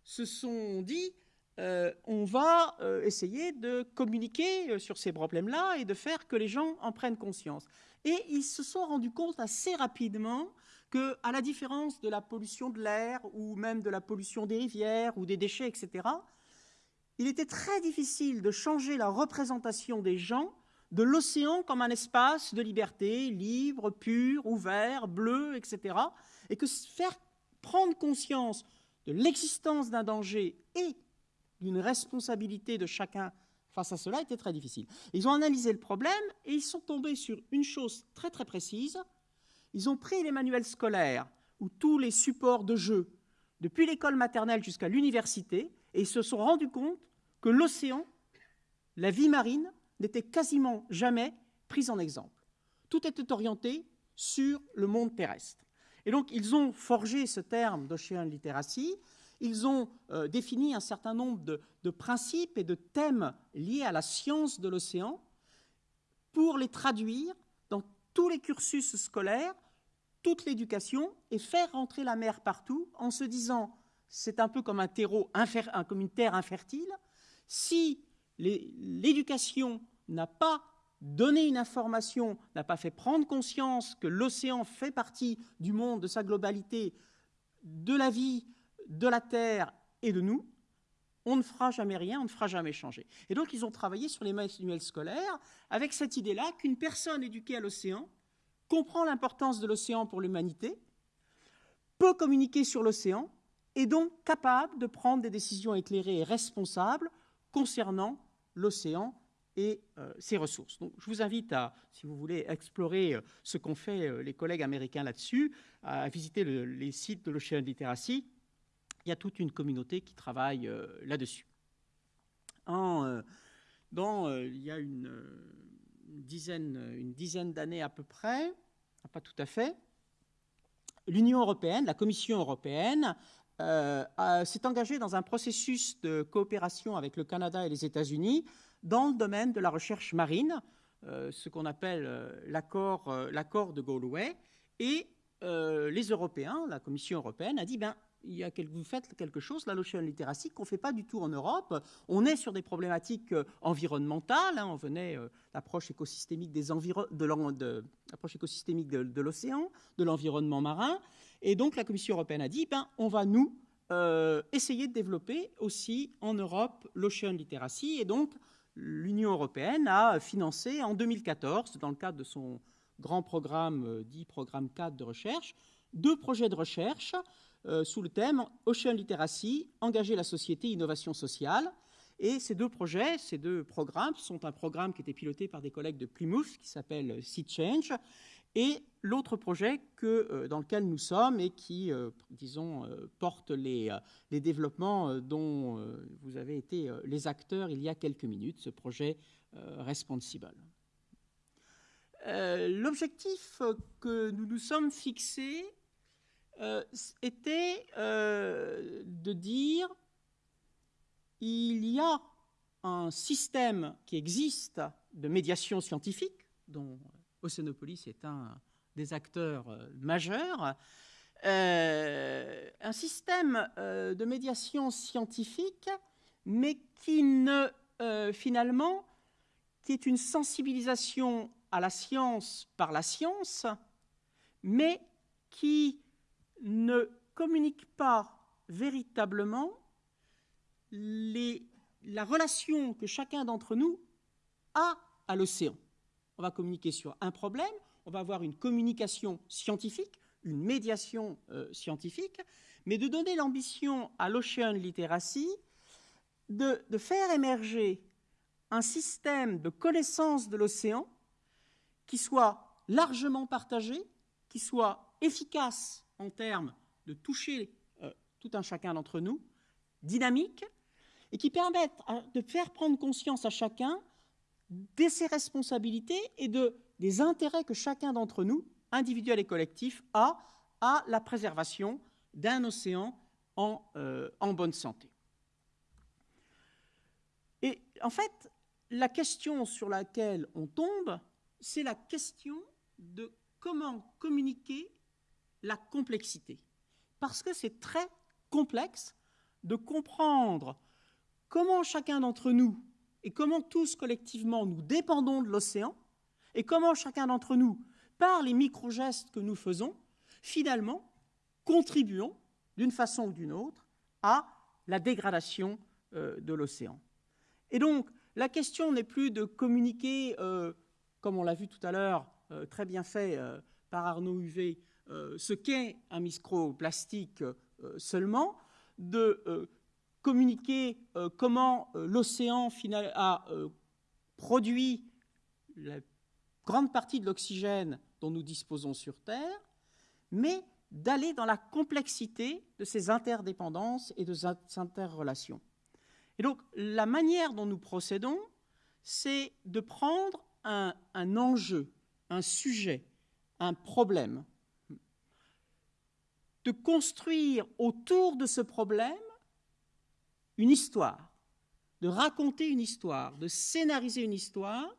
se sont dit on va essayer de communiquer sur ces problèmes-là et de faire que les gens en prennent conscience. Et ils se sont rendus compte assez rapidement que, à la différence de la pollution de l'air ou même de la pollution des rivières ou des déchets, etc., il était très difficile de changer la représentation des gens de l'océan comme un espace de liberté, libre, pur, ouvert, bleu, etc. Et que faire prendre conscience de l'existence d'un danger et d'une responsabilité de chacun face à cela était très difficile. Ils ont analysé le problème et ils sont tombés sur une chose très très précise. Ils ont pris les manuels scolaires ou tous les supports de jeu, depuis l'école maternelle jusqu'à l'université, et ils se sont rendus compte que l'océan, la vie marine, n'était quasiment jamais prise en exemple. Tout était orienté sur le monde terrestre. Et donc, ils ont forgé ce terme d'Ocean Literacy, ils ont euh, défini un certain nombre de, principes et de thèmes liés à la science de l'océan pour les traduire dans tous les cursus scolaires, toute l'éducation, et faire rentrer la mer partout en se disant, c'est un peu comme, un terreau comme une terre infertile, si l'éducation n'a pas donné une information, n'a pas fait prendre conscience que l'océan fait partie du monde, de sa globalité, de la vie, de la Terre et de nous, on ne fera jamais rien, on ne fera jamais changer. Et donc ils ont travaillé sur les manuels scolaires avec cette idée-là qu'une personne éduquée à l'océan comprend l'importance de l'océan pour l'humanité, peut communiquer sur l'océan, et donc capable de prendre des décisions éclairées et responsables concernant l'océan et euh, ses ressources. Donc, je vous invite à, si vous voulez, explorer euh, ce qu'ont fait euh, les collègues américains là-dessus, à visiter les sites de l'Ocean Literacy. Il y a toute une communauté qui travaille là-dessus. dans, il y a une, dizaine, une dizaine d'années à peu près, pas tout à fait, l'Union européenne, la Commission européenne, s'est engagée dans un processus de coopération avec le Canada et les États-Unis dans le domaine de la recherche marine, euh, ce qu'on appelle euh, euh, l'accord de Galway. Et les Européens, la Commission européenne, a dit ben, il y a vous faites quelque chose, la l'Ocean Literacy, qu'on ne fait pas du tout en Europe. On est sur des problématiques environnementales. Hein. on venait l'approche écosystémique, des de, écosystémique de, l'océan, de l'environnement marin. Et donc la Commission européenne a dit ben, on va nous essayer de développer aussi en Europe l'Ocean Literacy. Et donc l'Union européenne a financé en 2014, dans le cadre de son grand programme euh, dit Programme 4 de recherche, deux projets de recherche euh, sous le thème Ocean Literacy, engager la société, innovation sociale. Et ces deux projets, ces deux programmes sont un programme qui était piloté par des collègues de Plymouth qui s'appelle Sea Change et l'autre projet que, euh, dans lequel nous sommes et qui, euh, disons, porte les, les développements dont vous avez été les acteurs il y a quelques minutes, ce projet Responsible. L'objectif que nous nous sommes fixés était de dire il y a un système qui existe de médiation scientifique, dont Océanopolis est un des acteurs euh, majeurs. Euh, un système euh, de médiation scientifique, mais qui ne, finalement, qui est une sensibilisation à la science par la science, mais qui ne communique pas véritablement la relation que chacun d'entre nous a à l'océan. On va communiquer sur un problème, on va avoir une communication scientifique, une médiation euh, scientifique, mais de donner l'ambition à l'Ocean Literacy de, faire émerger un système de connaissance de l'océan qui soit largement partagé, qui soit efficace en termes de toucher euh, tout un chacun d'entre nous, dynamique, et qui permette de faire prendre conscience à chacun de ses responsabilités et de, des intérêts que chacun d'entre nous, individuels et collectifs, a à la préservation d'un océan en, euh, en bonne santé. Et en fait, la question sur laquelle on tombe, c'est la question de comment communiquer la complexité. Parce que c'est très complexe de comprendre comment chacun d'entre nous et comment tous collectivement nous dépendons de l'océan et comment chacun d'entre nous, par les micro-gestes que nous faisons, finalement, contribuons d'une façon ou d'une autre à la dégradation euh, de l'océan. Et donc, la question n'est plus de communiquer, euh, comme on l'a vu tout à l'heure, euh, très bien fait par Arnaud Huvet, ce qu'est un microplastique seulement, de communiquer euh, comment euh, l'océan a euh, produit la grande partie de l'oxygène dont nous disposons sur Terre, mais d'aller dans la complexité de ces interdépendances et de ces interrelations. Et donc, la manière dont nous procédons, c'est de prendre un, enjeu, un sujet, un problème, de construire autour de ce problème une histoire, de raconter une histoire, de scénariser une histoire,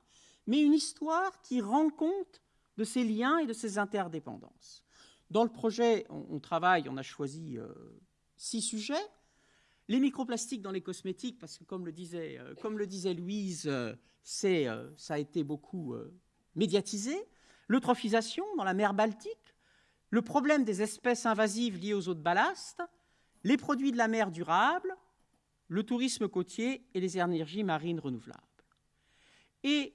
mais une histoire qui rend compte de ses liens et de ses interdépendances. Dans le projet, on, travaille, on a choisi euh, six sujets. Les microplastiques dans les cosmétiques, parce que comme le disait, euh, Louise, euh, c'est, ça a été beaucoup médiatisé. L'eutrophisation dans la mer Baltique, le problème des espèces invasives liées aux eaux de ballast, les produits de la mer durables, le tourisme côtier et les énergies marines renouvelables. Et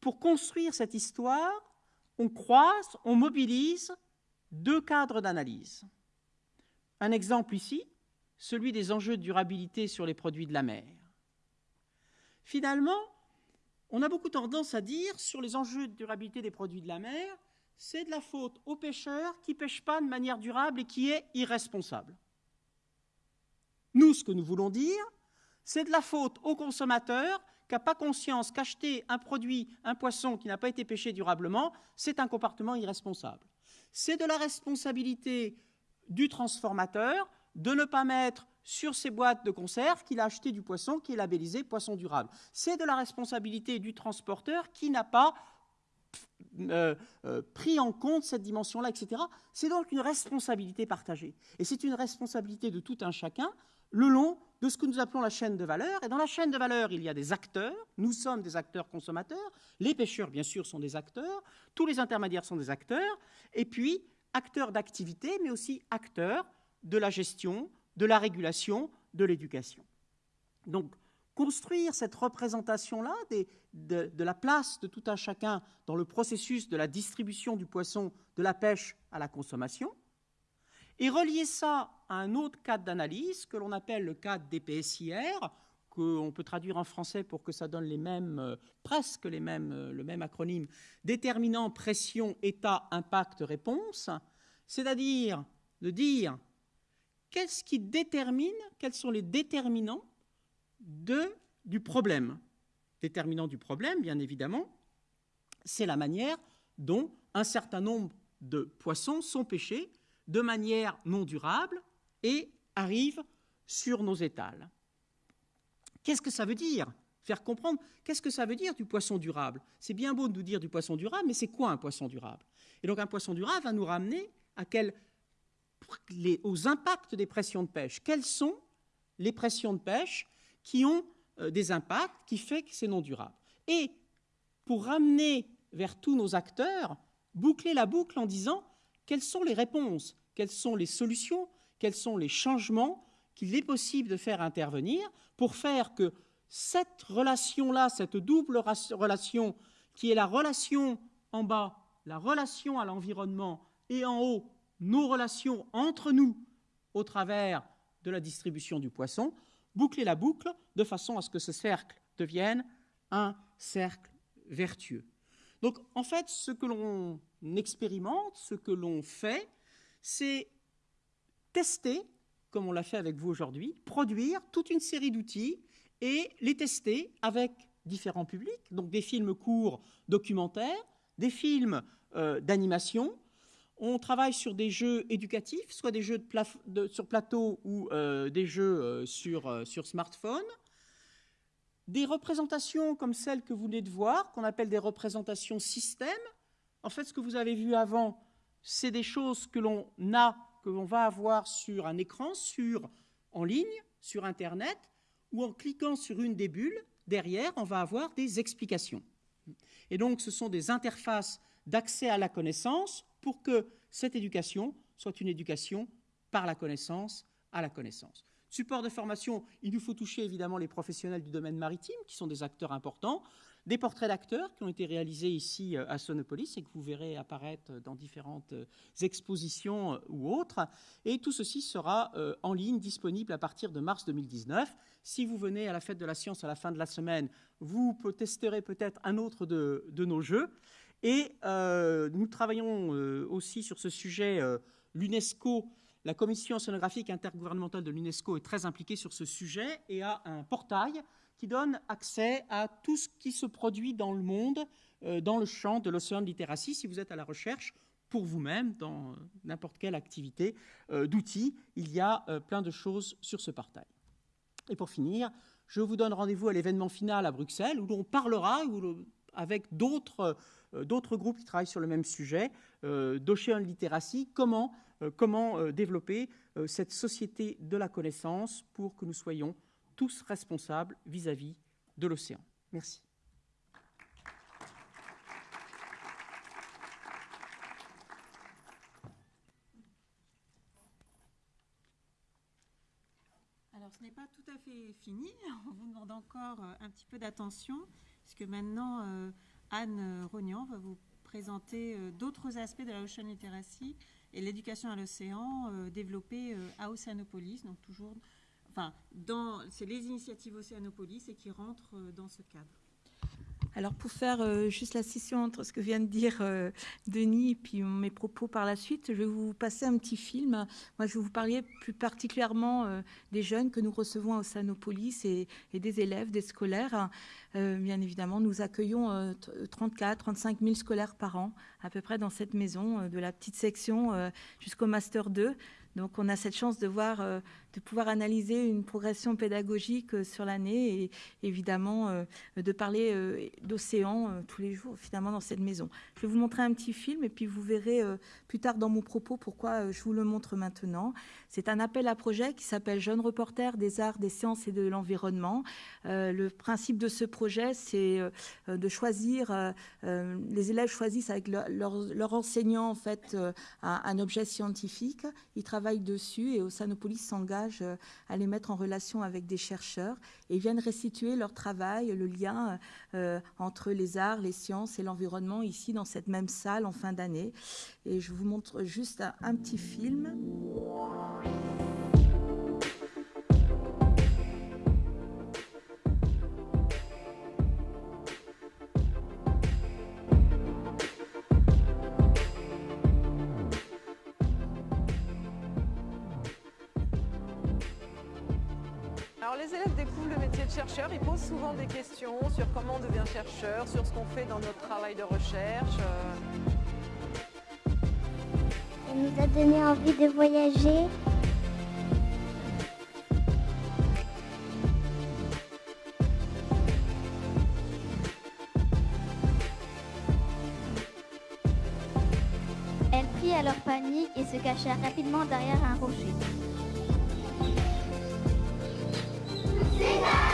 pour construire cette histoire, on croise, on mobilise deux cadres d'analyse. Un exemple ici, celui des enjeux de durabilité sur les produits de la mer. Finalement, on a beaucoup tendance à dire sur les enjeux de durabilité des produits de la mer, c'est de la faute aux pêcheurs qui ne pêchent pas de manière durable et qui est irresponsable. Nous, ce que nous voulons dire, c'est de la faute aux consommateurs qui n'a pas conscience qu'acheter un produit, un poisson qui n'a pas été pêché durablement, c'est un comportement irresponsable. C'est de la responsabilité du transformateur de ne pas mettre sur ses boîtes de conserve qu'il a acheté du poisson qui est labellisé poisson durable. C'est de la responsabilité du transporteur qui n'a pas euh, euh, pris en compte cette dimension-là, etc. C'est donc une responsabilité partagée. Et c'est une responsabilité de tout un chacun le long de ce que nous appelons la chaîne de valeur. Et dans la chaîne de valeur, il y a des acteurs. Nous sommes des acteurs consommateurs. Les pêcheurs, bien sûr, sont des acteurs. Tous les intermédiaires sont des acteurs. Et puis, acteurs d'activité, mais aussi acteurs de la gestion, de la régulation, de l'éducation. Donc, construire cette représentation-là de, la place de tout un chacun dans le processus de la distribution du poisson, de la pêche à la consommation, et relier ça à un autre cadre d'analyse que l'on appelle le cadre des PSIR, qu'on peut traduire en français pour que ça donne les mêmes, euh, presque les mêmes, euh, le même acronyme, déterminant pression, état, impact, réponse, c'est-à-dire de dire qu'est-ce qui détermine, quels sont les déterminants du problème? Déterminant du problème, bien évidemment, c'est la manière dont un certain nombre de poissons sont pêchés de manière non durable et arrivent sur nos étals. Qu'est-ce que ça veut dire? Faire comprendre qu'est-ce que ça veut dire du poisson durable? C'est bien beau de nous dire du poisson durable, mais c'est quoi un poisson durable? Et donc un poisson durable va nous ramener à quel, aux impacts des pressions de pêche. Quelles sont les pressions de pêche qui ont euh, des impacts qui font que c'est non durable? Et pour ramener vers tous nos acteurs, boucler la boucle en disant quelles sont les réponses, quelles sont les solutions, quels sont les changements qu'il est possible de faire intervenir pour faire que cette relation-là, cette double relation, qui est la relation en bas, la relation à l'environnement, et en haut, nos relations entre nous au travers de la distribution du poisson, boucler la boucle de façon à ce que ce cercle devienne un cercle vertueux. Donc en fait, ce que l'on expérimente, ce que l'on fait, c'est tester, comme on l'a fait avec vous aujourd'hui, produire toute une série d'outils et les tester avec différents publics, donc des films courts documentaires, des films euh, d'animation. On travaille sur des jeux éducatifs, soit des jeux sur plateau ou euh, des jeux euh, sur, sur smartphone. Des représentations comme celles que vous venez de voir, qu'on appelle des représentations système, en fait, ce que vous avez vu avant, c'est des choses que l'on a, que l'on va avoir sur un écran, sur, en ligne, sur Internet, ou en cliquant sur une des bulles, derrière, on va avoir des explications. Et donc, ce sont des interfaces d'accès à la connaissance pour que cette éducation soit une éducation par la connaissance à la connaissance. Support de formation, il nous faut toucher évidemment les professionnels du domaine maritime, qui sont des acteurs importants des portraits d'acteurs qui ont été réalisés ici euh, à Sonopolis et que vous verrez apparaître dans différentes euh, expositions euh, ou autres. Et tout ceci sera en ligne, disponible à partir de mars 2019. Si vous venez à la fête de la science à la fin de la semaine, vous testerez peut-être un autre de, nos jeux. Et nous travaillons aussi sur ce sujet. L'UNESCO, la commission sonographique intergouvernementale de l'UNESCO est très impliquée sur ce sujet et a un portail qui donne accès à tout ce qui se produit dans le monde, euh, dans le champ de l'océan de littératie, si vous êtes à la recherche pour vous-même, dans euh, n'importe quelle activité euh, d'outils, il y a plein de choses sur ce portail. Et pour finir, je vous donne rendez-vous à l'événement final à Bruxelles, où l'on parlera avec d'autres groupes qui travaillent sur le même sujet, d'Ocean Literacy, comment, comment développer cette société de la connaissance pour que nous soyons tous responsables vis-à-vis -vis de l'océan. Merci. ce n'est pas tout à fait fini. On vous demande encore euh, un petit peu d'attention, puisque maintenant, euh, Anne Rognan va vous présenter euh, d'autres aspects de la Ocean Literacy et l'éducation à l'océan développée à Océanopolis. Donc, toujours, enfin, c'est les initiatives Océanopolis et qui rentrent dans ce cadre. Alors pour faire euh, juste la scission entre ce que vient de dire euh, Denis et puis mes propos par la suite, je vais vous passer un petit film. Moi, je vais vous parler plus particulièrement euh, des jeunes que nous recevons à Océanopolis et, et des élèves, des scolaires. bien évidemment, nous accueillons 34, 35 000 scolaires par an, à peu près dans cette maison, de la petite section jusqu'au Master 2. Donc on a cette chance de voir, de pouvoir analyser une progression pédagogique euh, sur l'année et évidemment euh, de parler d'océan tous les jours finalement dans cette maison. Je vais vous montrer un petit film et puis vous verrez plus tard dans mon propos pourquoi je vous le montre maintenant. C'est un appel à projet qui s'appelle Jeunes reporters des arts, des sciences et de l'environnement. le principe de ce projet, c'est de choisir, les élèves choisissent avec leur, enseignant en fait un, objet scientifique. Ils travaillent dessus et Oceanopolis s'engage euh, à les mettre en relation avec des chercheurs et viennent restituer leur travail, le lien euh, entre les arts, les sciences et l'environnement ici dans cette même salle en fin d'année. Et je vous montre juste un petit film. Les élèves découvrent le métier de chercheur, ils posent souvent des questions sur comment on devient chercheur, sur ce qu'on fait dans notre travail de recherche. Ça nous a donné envie de voyager. Elles prient à leur panique et se cachèrent rapidement derrière un rocher. Vous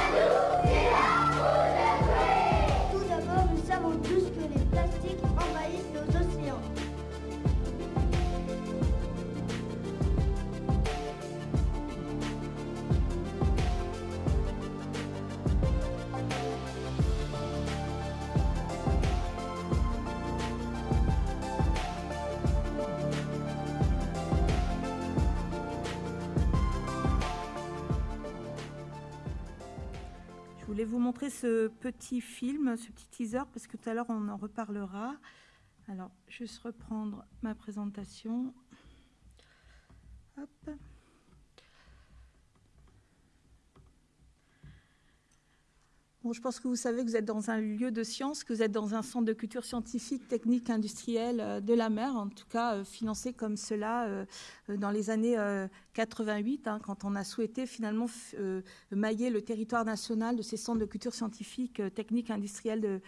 ce petit film, ce petit teaser, parce que tout à l'heure, on en reparlera. Alors, juste reprendre ma présentation. Hop. je pense que vous savez que vous êtes dans un lieu de science, que vous êtes dans un centre de culture scientifique, technique, industrielle euh, de la mer, en tout cas euh, financé comme cela euh, dans les années 88, hein, quand on a souhaité finalement mailler le territoire national de ces centres de culture scientifique, technique, industrielle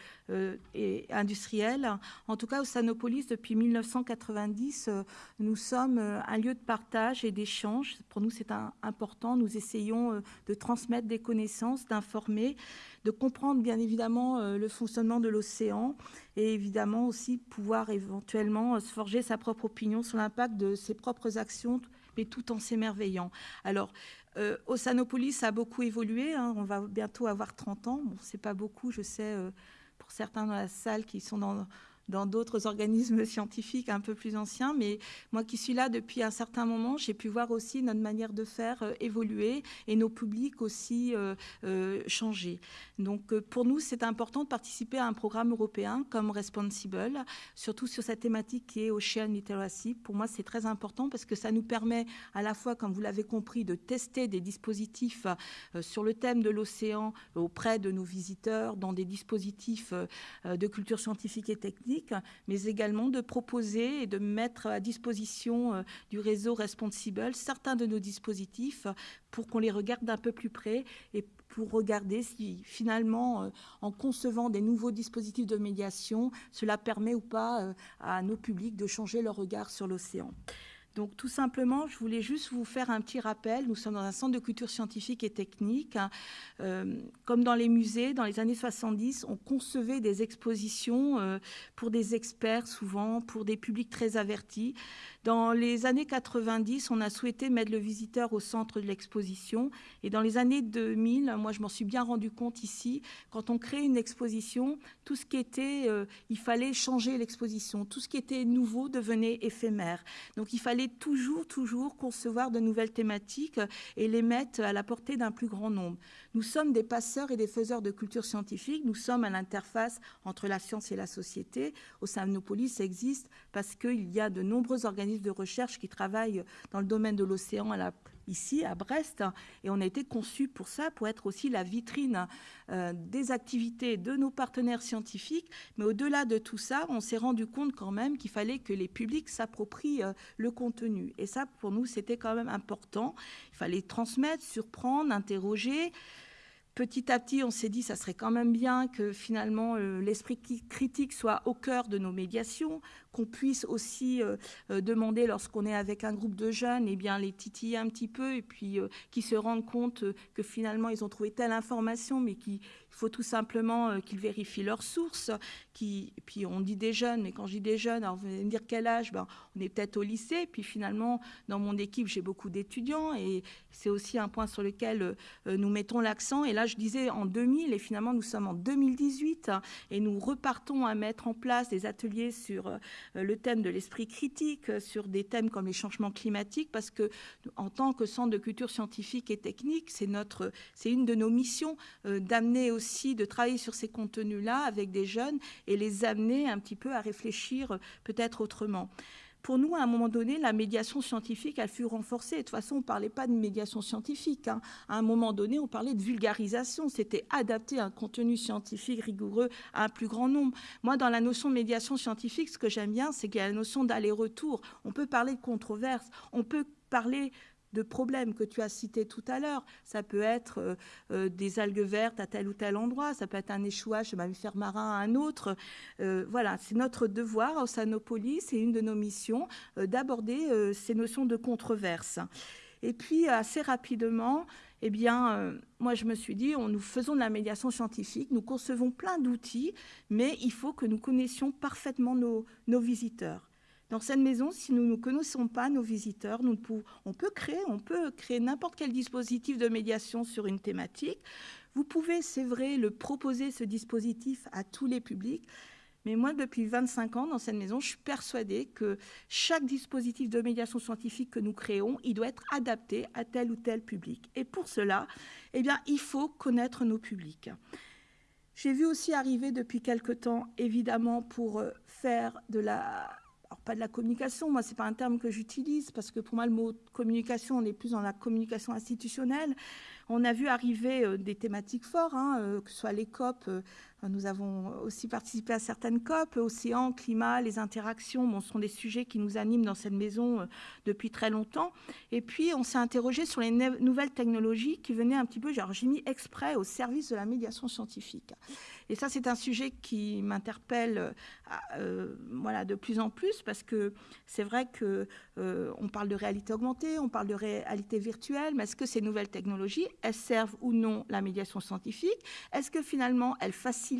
et industrielle. En tout cas, au Sanopolis, depuis 1990, nous sommes un lieu de partage et d'échange. Pour nous, c'est important. Nous essayons de transmettre des connaissances, d'informer de comprendre bien évidemment euh, le fonctionnement de l'océan et évidemment aussi pouvoir éventuellement euh, se forger sa propre opinion sur l'impact de ses propres actions, mais tout en s'émerveillant. Alors, euh, Oceanopolis a beaucoup évolué, hein. on va bientôt avoir 30 ans, bon, c'est pas beaucoup, je sais, pour certains dans la salle qui sont dans dans d'autres [LAUGHS] organismes scientifiques un peu plus anciens, mais moi qui suis là depuis un certain moment, j'ai pu voir aussi notre manière de faire euh, évoluer et nos publics aussi euh, euh, changer. Donc pour nous, c'est important de participer à un programme européen comme Responsible, surtout sur cette thématique qui est Ocean Literacy. Pour moi, c'est très important parce que ça nous permet à la fois, comme vous l'avez compris, de tester des dispositifs sur le thème de l'océan auprès de nos visiteurs, dans des dispositifs de culture scientifique et technique, mais également de proposer et de mettre à disposition du réseau Responsible certains de nos dispositifs pour qu'on les regarde d'un peu plus près et pour regarder si finalement, en concevant des nouveaux dispositifs de médiation, cela permet ou pas à nos publics de changer leur regard sur l'océan. Donc tout simplement, je voulais juste vous faire un petit rappel. Nous sommes dans un centre de culture scientifique et technique. Euh, comme dans les musées, dans les années 70, on concevait des expositions euh, pour des experts souvent, pour des publics très avertis. Dans les années 90, on a souhaité mettre le visiteur au centre de l'exposition. Et dans les années 2000, moi je m'en suis bien rendu compte ici, quand on crée une exposition, tout ce qui était, euh, il fallait changer l'exposition. Tout ce qui était nouveau devenait éphémère. Donc il fallait toujours, toujours concevoir de nouvelles thématiques et les mettre à la portée d'un plus grand nombre. Nous sommes des passeurs et des faiseurs de culture scientifique. Nous sommes à l'interface entre la science et la société. Au sein de nos polices, ça existe parce qu'il y a de nombreux organismes de recherche qui travaillent dans le domaine de l'océan ici à Brest et on a été conçu pour ça, pour être aussi la vitrine euh, des activités de nos partenaires scientifiques. Mais au-delà de tout ça, on s'est rendu compte quand même qu'il fallait que les publics s'approprient euh, le contenu. Et ça, pour nous, c'était quand même important. Il fallait transmettre, surprendre, interroger petit à petit, on s'est dit ça serait quand même bien que finalement euh, l'esprit critique soit au cœur de nos médiations, qu'on puisse aussi euh, euh, demander lorsqu'on est avec un groupe de jeunes, eh bien les titiller un petit peu et puis qu'ils se rendent compte que finalement ils ont trouvé telle information, mais qu'il faut tout simplement qu'ils vérifient leurs sources. Qui, puis on dit des jeunes, mais quand je dis des jeunes, alors vous allez me dire quel âge? Ben, On est peut-être au lycée. Puis finalement, dans mon équipe, j'ai beaucoup d'étudiants et c'est aussi un point sur lequel nous mettons l'accent. Et là, je disais en 2000 et finalement nous sommes en 2018 et nous repartons à mettre en place des ateliers sur euh, le thème de l'esprit critique, sur des thèmes comme les changements climatiques parce que en tant que centre de culture scientifique et technique, c'est c'est une de nos missions euh, d'amener aussi de travailler sur ces contenus-là avec des jeunes et les amener un petit peu à réfléchir euh, peut-être autrement pour nous, à un moment donné, la médiation scientifique, elle fut renforcée. de toute façon, on ne parlait pas de médiation scientifique. Hein. À un moment donné, on parlait de vulgarisation. C'était adapter un contenu scientifique rigoureux à un plus grand nombre. Moi, dans la notion de médiation scientifique, ce que j'aime bien, c'est qu'il y a la notion d'aller-retour. On peut parler de controverses, on peut parler de problèmes que tu as cités tout à l'heure. Ça peut être euh, euh, des algues vertes à tel ou tel endroit, ça peut être un échouage de mammifère marin à un autre. Euh, voilà, c'est notre devoir au Sanopolis, c'est une de nos missions d'aborder ces notions de controverse. Et puis, assez rapidement, eh bien, moi, je me suis dit, on, nous faisons de la médiation scientifique, nous concevons plein d'outils, mais il faut que nous connaissions parfaitement nos, nos visiteurs. Dans cette maison, si nous ne connaissons pas nos visiteurs, on peut créer, on peut créer n'importe quel dispositif de médiation sur une thématique. Vous pouvez, c'est vrai, le proposer ce dispositif à tous les publics. Mais moi, depuis 25 ans dans cette maison, je suis persuadée que chaque dispositif de médiation scientifique que nous créons, il doit être adapté à tel ou tel public. Et pour cela, eh bien, il faut connaître nos publics. J'ai vu aussi arriver depuis quelque temps, évidemment, pour euh, faire de la pas de la communication, moi, ce n'est pas un terme que j'utilise, parce que pour moi, le mot communication, on est plus dans la communication institutionnelle. On a vu arriver euh, des thématiques fortes, hein, euh, que ce soit les COP, euh, nous avons aussi participé à certaines COP, océan, climat, les interactions, bon, ce sont des sujets qui nous animent dans cette maison depuis très longtemps. Et puis, on s'est interrogé sur les nouvelles technologies qui venaient un petit peu, j'ai mis exprès au service de la médiation scientifique. Et ça, c'est un sujet qui m'interpelle euh, euh, voilà, de plus en plus parce que c'est vrai qu'on euh, parle de réalité augmentée, on parle de réalité virtuelle, mais est-ce que ces nouvelles technologies, elles servent ou non la médiation scientifique? Est-ce que finalement, elles facilitent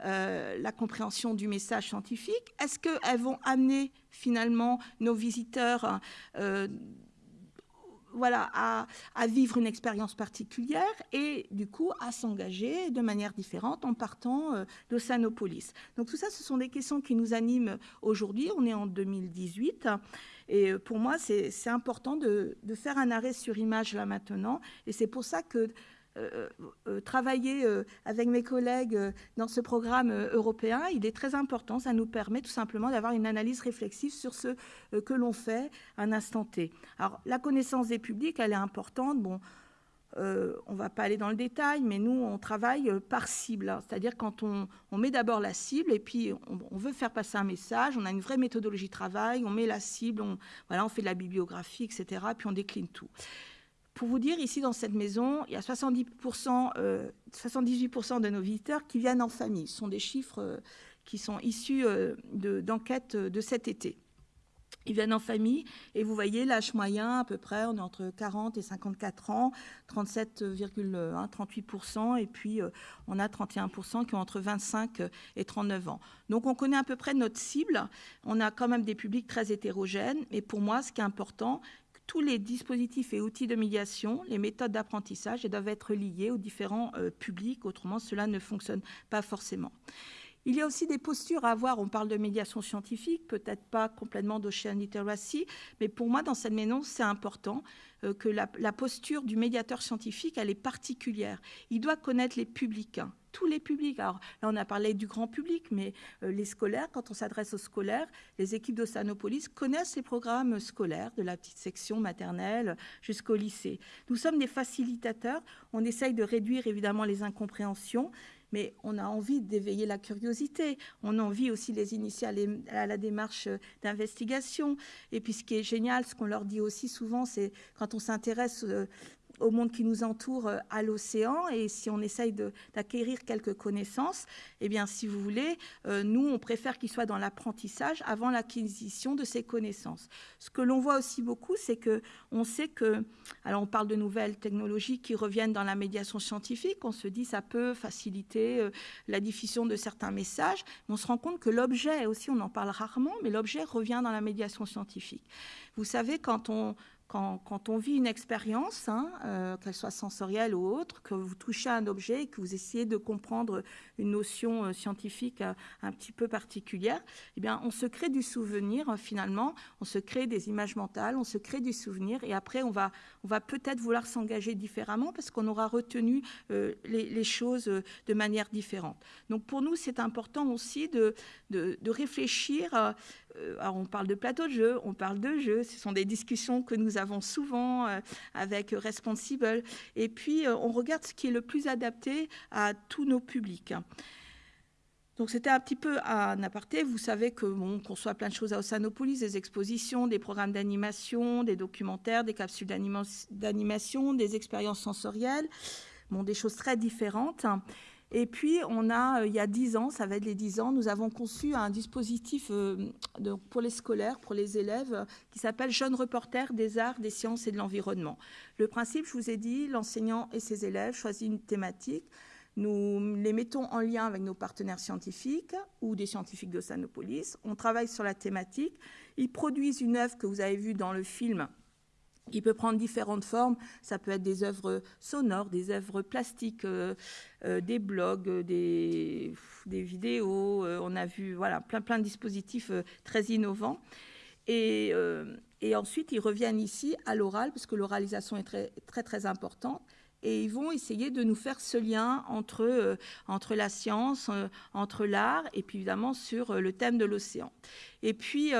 la compréhension du message scientifique Est-ce qu'elles vont amener finalement nos visiteurs voilà, à, vivre une expérience particulière et du coup à s'engager de manière différente en partant euh, d'Océanopolis? Donc tout ça, ce sont des questions qui nous animent aujourd'hui. On est en 2018 et euh, pour moi, c'est important de, de, faire un arrêt sur image là maintenant et c'est pour ça que euh, euh, travailler euh, avec mes collègues dans ce programme européen, il est très important. Ça nous permet tout simplement d'avoir une analyse réflexive sur ce que l'on fait à un instant T. Alors, la connaissance des publics, elle est importante. Bon, euh, on ne va pas aller dans le détail, mais nous, on travaille par cible. C'est-à-dire quand on, met d'abord la cible et puis on, veut faire passer un message, on a une vraie méthodologie de travail, on met la cible, on fait de la bibliographie, etc. Puis on décline tout. Pour vous dire, ici dans cette maison, il y a 70%, 78% euh, de nos visiteurs qui viennent en famille. Ce sont des chiffres euh, qui sont issus d'enquêtes de cet été. Ils viennent en famille et vous voyez l'âge moyen à peu près, on est entre 40 et 54 ans, 37,1, 38% et puis euh, on a 31% qui ont entre 25 et 39 ans. Donc on connaît à peu près notre cible, on a quand même des publics très hétérogènes et pour moi ce qui est important, tous les dispositifs et outils de médiation, les méthodes d'apprentissage doivent être liés aux différents euh, publics, autrement cela ne fonctionne pas forcément. Il y a aussi des postures à avoir. On parle de médiation scientifique, peut-être pas complètement d'Ocean Literacy, mais pour moi, dans cette maison, c'est important euh, que la, posture du médiateur scientifique, elle est particulière. Il doit connaître les publics. Tous les publics. Alors là, on a parlé du grand public, mais euh, les scolaires, quand on s'adresse aux scolaires, les équipes d'Océanopolis connaissent les programmes scolaires, de la petite section maternelle jusqu'au lycée. Nous sommes des facilitateurs. On essaye de réduire évidemment les incompréhensions mais on a envie d'éveiller la curiosité, on a envie aussi les initier à, la démarche d'investigation. Et puis ce qui est génial, ce qu'on leur dit aussi souvent, c'est quand on s'intéresse euh, au monde qui nous entoure euh, à l'océan et si on essaye d'acquérir quelques connaissances, eh bien, si vous voulez, euh, nous, on préfère qu'il soit dans l'apprentissage avant l'acquisition de ces connaissances. Ce que l'on voit aussi beaucoup, c'est que on sait que, alors on parle de nouvelles technologies qui reviennent dans la médiation scientifique, on se dit ça peut faciliter euh, la diffusion de certains messages, mais on se rend compte que l'objet aussi, on en parle rarement, mais l'objet revient dans la médiation scientifique. Vous savez, quand on quand, on vit une expérience, hein, euh, qu'elle soit sensorielle ou autre, que vous touchez un objet et que vous essayez de comprendre une notion euh, scientifique euh, un petit peu particulière, eh bien, on se crée du souvenir finalement, on se crée des images mentales, on se crée du souvenir et après on va, peut-être vouloir s'engager différemment parce qu'on aura retenu les, choses de manière différente. Donc pour nous, c'est important aussi de, réfléchir alors on parle de plateau de jeu, on parle de jeu, ce sont des discussions que nous avons souvent euh, avec Responsible, et puis euh, on regarde ce qui est le plus adapté à tous nos publics. Donc c'était un petit peu un aparté. Vous savez que bon, on conçoit plein de choses à Oceanopolis, des expositions, des programmes d'animation, des documentaires, des capsules d'animation, des expériences sensorielles, des choses très différentes. Et puis, on a, euh, il y a dix ans, ça va être les dix ans, nous avons conçu un dispositif euh, pour les scolaires, pour les élèves, qui s'appelle Jeunes reporters des arts, des sciences et de l'environnement. Le principe, je vous ai dit, l'enseignant et ses élèves choisissent une thématique. Nous les mettons en lien avec nos partenaires scientifiques ou des scientifiques de Sanopolis. On travaille sur la thématique. Ils produisent une œuvre que vous avez vue dans le film il peut prendre différentes formes. Ça peut être des œuvres sonores, des œuvres plastiques, euh, euh, des blogs, euh, des, vidéos. on a vu voilà, plein, plein de dispositifs très innovants. Et, et, ensuite, ils reviennent ici à l'oral, parce que l'oralisation est très, très, très importante. Et ils vont essayer de nous faire ce lien entre, entre la science, entre l'art, et puis évidemment sur le thème de l'océan. Et puis,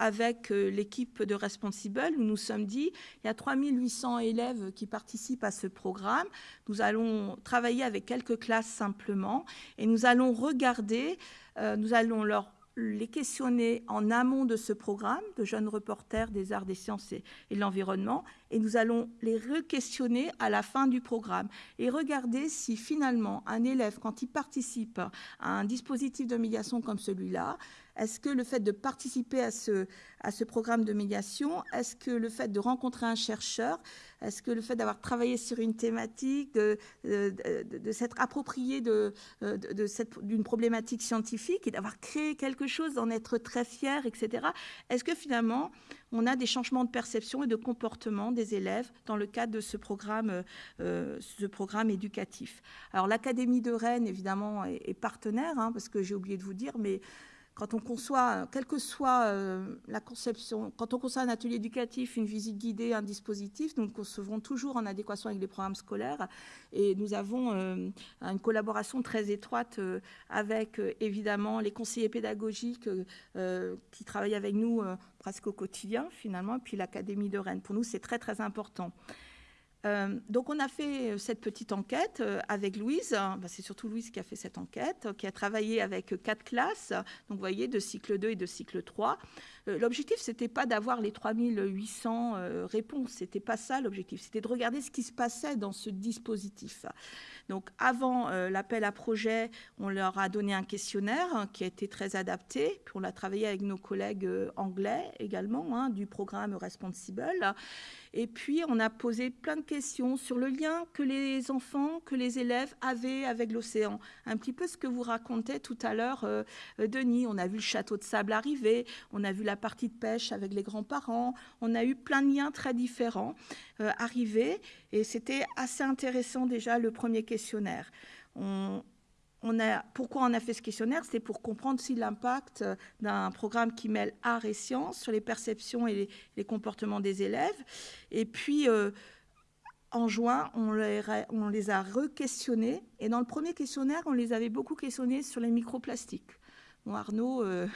avec euh, l'équipe de Responsible, nous nous sommes dit, il y a 3800 élèves qui participent à ce programme. Nous allons travailler avec quelques classes simplement et nous allons regarder, euh, nous allons leur les questionner en amont de ce programme de jeunes reporters des arts, des sciences et, de l'environnement, et nous allons les re-questionner à la fin du programme et regarder si finalement un élève, quand il participe à un dispositif de médiation comme celui-là, est-ce que le fait de participer à ce, à ce programme de médiation, est-ce que le fait de rencontrer un chercheur, est-ce que le fait d'avoir travaillé sur une thématique, de, de, s'être approprié d'une problématique scientifique et d'avoir créé quelque chose, d'en être très fier, etc., est-ce que finalement on a des changements de perception et de comportement élèves dans le cadre de ce programme, euh, ce programme éducatif. Alors l'Académie de Rennes, évidemment, est, partenaire, hein, parce que j'ai oublié de vous dire, mais quand on conçoit, quelle que soit euh, la conception, quand on conçoit un atelier éducatif, une visite guidée, un dispositif, nous le concevons toujours en adéquation avec les programmes scolaires et nous avons euh, une collaboration très étroite euh, avec évidemment les conseillers pédagogiques qui travaillent avec nous presque au quotidien finalement, et puis l'Académie de Rennes. Pour nous, c'est très très important. Euh, donc on a fait cette petite enquête avec Louise, bah, c'est surtout Louise qui a fait cette enquête, qui a travaillé avec quatre classes, donc vous voyez, de cycle 2 et de cycle 3. L'objectif, ce n'était pas d'avoir les 3800 réponses, ce n'était pas ça l'objectif, c'était de regarder ce qui se passait dans ce dispositif. Donc avant euh, l'appel à projet, on leur a donné un questionnaire hein, qui a été très adapté. Puis on l'a travaillé avec nos collègues euh, anglais également hein, du programme Responsible. Et puis, on a posé plein de questions sur le lien que les enfants, que les élèves avaient avec l'océan. Un petit peu ce que vous racontez tout à l'heure, euh, Denis. On a vu le château de sable arriver, on a vu la partie de pêche avec les grands-parents, on a eu plein de liens très différents arriver. Et c'était assez intéressant déjà le premier questionnaire. On, a, pourquoi on a fait ce questionnaire? C'est pour comprendre si l'impact d'un programme qui mêle art et sciences sur les perceptions et les, comportements des élèves. Et puis, euh, en juin, on les, on les a re-questionnés. Et dans le premier questionnaire, on les avait beaucoup questionnés sur les microplastiques. Arnaud, euh,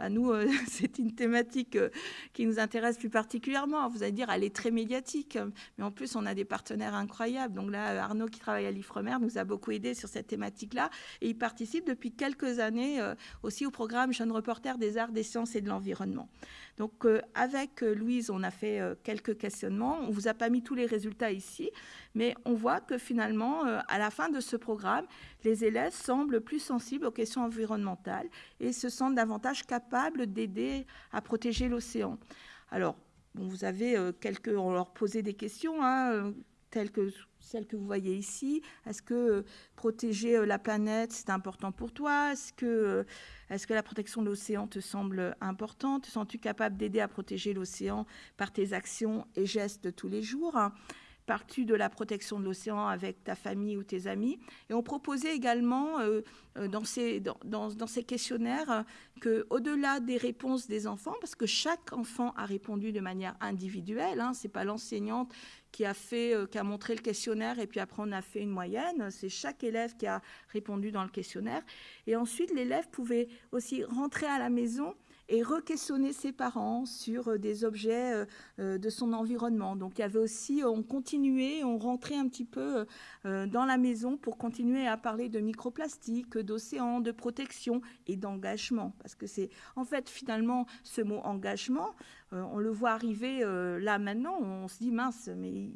[LAUGHS] nous, euh, [LAUGHS] c'est une thématique euh, qui nous intéresse plus particulièrement. Vous allez dire, elle est très médiatique, mais en plus, on a des partenaires incroyables. Donc là, Arnaud, qui travaille à l'IFREMER, nous a beaucoup aidé sur cette thématique-là. Et il participe depuis quelques années aussi au programme Jeunes Reporters des arts, des sciences et de l'environnement. Donc avec Louise, on a fait quelques questionnements. On ne vous a pas mis tous les résultats ici, mais on voit que finalement, à la fin de ce programme, les élèves semblent plus sensibles aux questions environnementales et se sentent davantage capables d'aider à protéger l'océan. Alors, vous avez euh, quelques, on leur posait des questions, hein, euh, telles que celles que vous voyez ici. Est-ce que euh, protéger la planète, c'est important pour toi? Est-ce que, que la protection de l'océan te semble importante? Te sens-tu capable d'aider à protéger l'océan par tes actions et gestes tous les jours partie de la protection de l'océan avec ta famille ou tes amis. Et on proposait également euh, euh, dans, ces, dans, dans, ces questionnaires qu'au-delà des réponses des enfants, parce que chaque enfant a répondu de manière individuelle, hein, ce n'est pas l'enseignante qui euh, qui a montré le questionnaire et puis après on a fait une moyenne, c'est chaque élève qui a répondu dans le questionnaire. Et ensuite, l'élève pouvait aussi rentrer à la maison et re-questionner ses parents sur euh, des objets euh, euh, de son environnement. Donc il y avait aussi, on continuait, on rentrait un petit peu dans la maison pour continuer à parler de microplastique, d'océan, de protection et d'engagement. Parce que c'est en fait finalement ce mot engagement, on le voit arriver là maintenant, on se dit mince, mais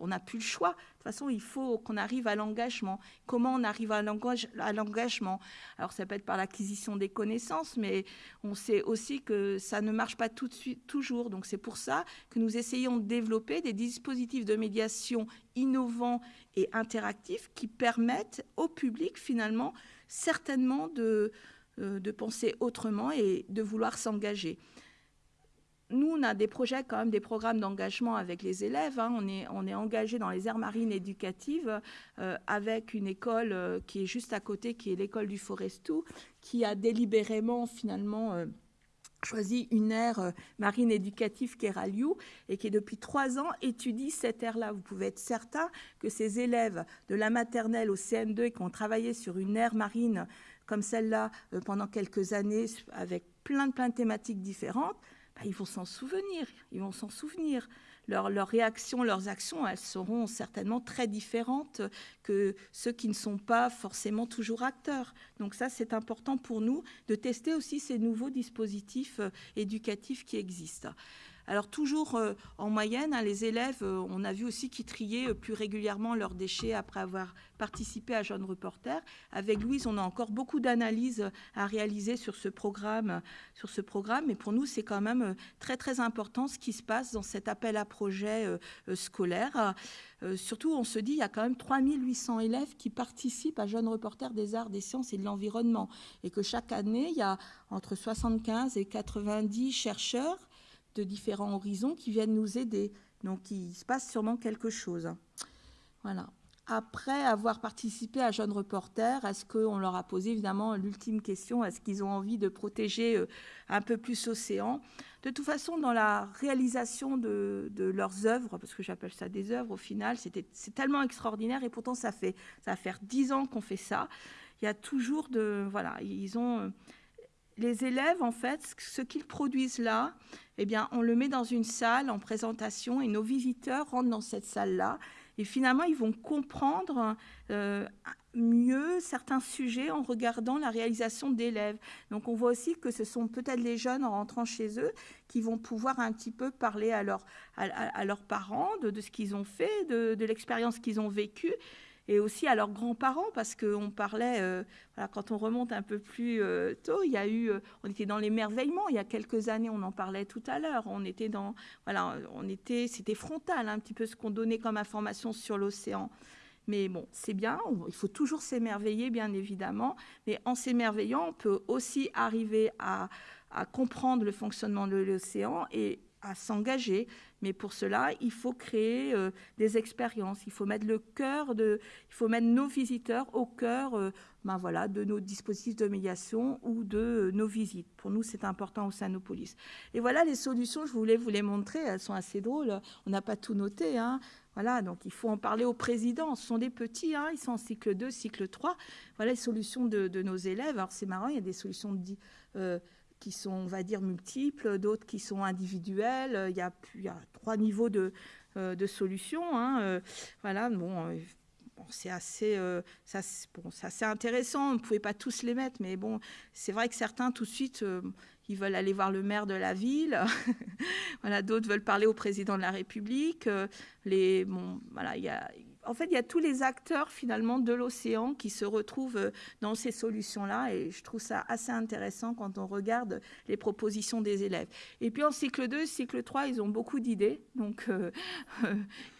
on n'a plus le choix. De toute façon, il faut qu'on arrive à l'engagement. Comment on arrive à l'engagement? Alors, ça peut être par l'acquisition des connaissances, mais on sait aussi que ça ne marche pas toujours. Donc, c'est pour ça que nous essayons de développer des dispositifs de médiation innovants et interactifs qui permettent au public, finalement, certainement de, euh, de penser autrement et de vouloir s'engager nous, on a des projets, quand même, des programmes d'engagement avec les élèves. Hein. On, est, engagé dans les aires marines éducatives euh, avec une école euh, qui est juste à côté, qui est l'école du Forestou, qui a délibérément, finalement, euh, choisi une aire marine éducative qui est Raliou et qui, depuis trois ans, étudie cette aire-là. Vous pouvez être certain que ces élèves de la maternelle au CM2 et qui ont travaillé sur une aire marine comme celle-là pendant quelques années avec plein plein de thématiques différentes, bah, ils vont s'en souvenir. Ils vont s'en souvenir. Leurs réactions, leurs actions, elles seront certainement très différentes que ceux qui ne sont pas forcément toujours acteurs. Donc ça, c'est important pour nous de tester aussi ces nouveaux dispositifs euh, éducatifs qui existent. Alors toujours euh, en moyenne, hein, les élèves, euh, on a vu aussi qu'ils triaient euh, plus régulièrement leurs déchets après avoir participé à Jeunes Reporters. Avec Louise, on a encore beaucoup d'analyses à réaliser sur ce programme. Sur ce programme. Mais pour nous, c'est quand même très très important ce qui se passe dans cet appel à projet scolaire. surtout, on se dit, il y a quand même 3800 élèves qui participent à Jeunes Reporters des arts, des sciences et de l'environnement. Et que chaque année, il y a entre 75 et 90 chercheurs de différents horizons qui viennent nous aider. Donc il se passe sûrement quelque chose. Voilà. Après avoir participé à Jeunes Reporters, est-ce qu'on leur a posé évidemment l'ultime question, est-ce qu'ils ont envie de protéger euh, un peu plus l'océan? De toute façon, dans la réalisation de, leurs œuvres, parce que j'appelle ça des œuvres au final, c'est tellement extraordinaire et pourtant ça fait ça va faire dix ans qu'on fait ça. Il y a toujours de voilà, ils ont les élèves, en fait, ce qu'ils produisent là, eh bien, on le met dans une salle en présentation et nos visiteurs rentrent dans cette salle-là. Et finalement, ils vont comprendre euh, mieux certains sujets en regardant la réalisation d'élèves. Donc on voit aussi que ce sont peut-être les jeunes en rentrant chez eux qui vont pouvoir un petit peu parler à, leurs parents de, ce qu'ils ont fait, de l'expérience qu'ils ont vécue et aussi à leurs grands-parents, parce qu'on parlait, euh, quand on remonte un peu plus euh, tôt, il y a eu, euh, on était dans l'émerveillement, il y a quelques années, on en parlait tout à l'heure, on était dans, voilà, on était, c'était frontal, un petit peu ce qu'on donnait comme information sur l'océan. Mais bon, c'est bien, il faut toujours s'émerveiller, bien évidemment, mais en s'émerveillant, on peut aussi arriver à comprendre le fonctionnement de l'océan et à s'engager. Mais pour cela, il faut créer euh, des expériences. Il faut mettre le cœur de, il faut mettre nos visiteurs au cœur, euh, ben voilà, de nos dispositifs de médiation ou de euh, nos visites. Pour nous, c'est important au sein de nos polices. Et voilà les solutions. Je voulais vous les montrer. Elles sont assez drôles. On n'a pas tout noté. Hein. Voilà, donc il faut en parler au président. Ce sont des petits, hein. ils sont en cycle 2, cycle 3. Voilà les solutions de, nos élèves. Alors c'est marrant, il y a des solutions de, qui sont, on va dire, multiples, d'autres qui sont individuelles. Il y a, il y a trois niveaux de, euh, de solutions. Hein. Euh, voilà, bon, euh, c'est assez, bon, assez intéressant. On ne pouvait pas tous les mettre, mais bon, c'est vrai que certains, tout de suite, ils veulent aller voir le maire de la ville. [LAUGHS] voilà, d'autres veulent parler au président de la République. les, bon, voilà, il y a en fait, il y a tous les acteurs finalement de l'océan qui se retrouvent euh, dans ces solutions-là et je trouve ça assez intéressant quand on regarde les propositions des élèves. Et puis en cycle 2, cycle 3, ils ont beaucoup d'idées, donc euh, [LAUGHS]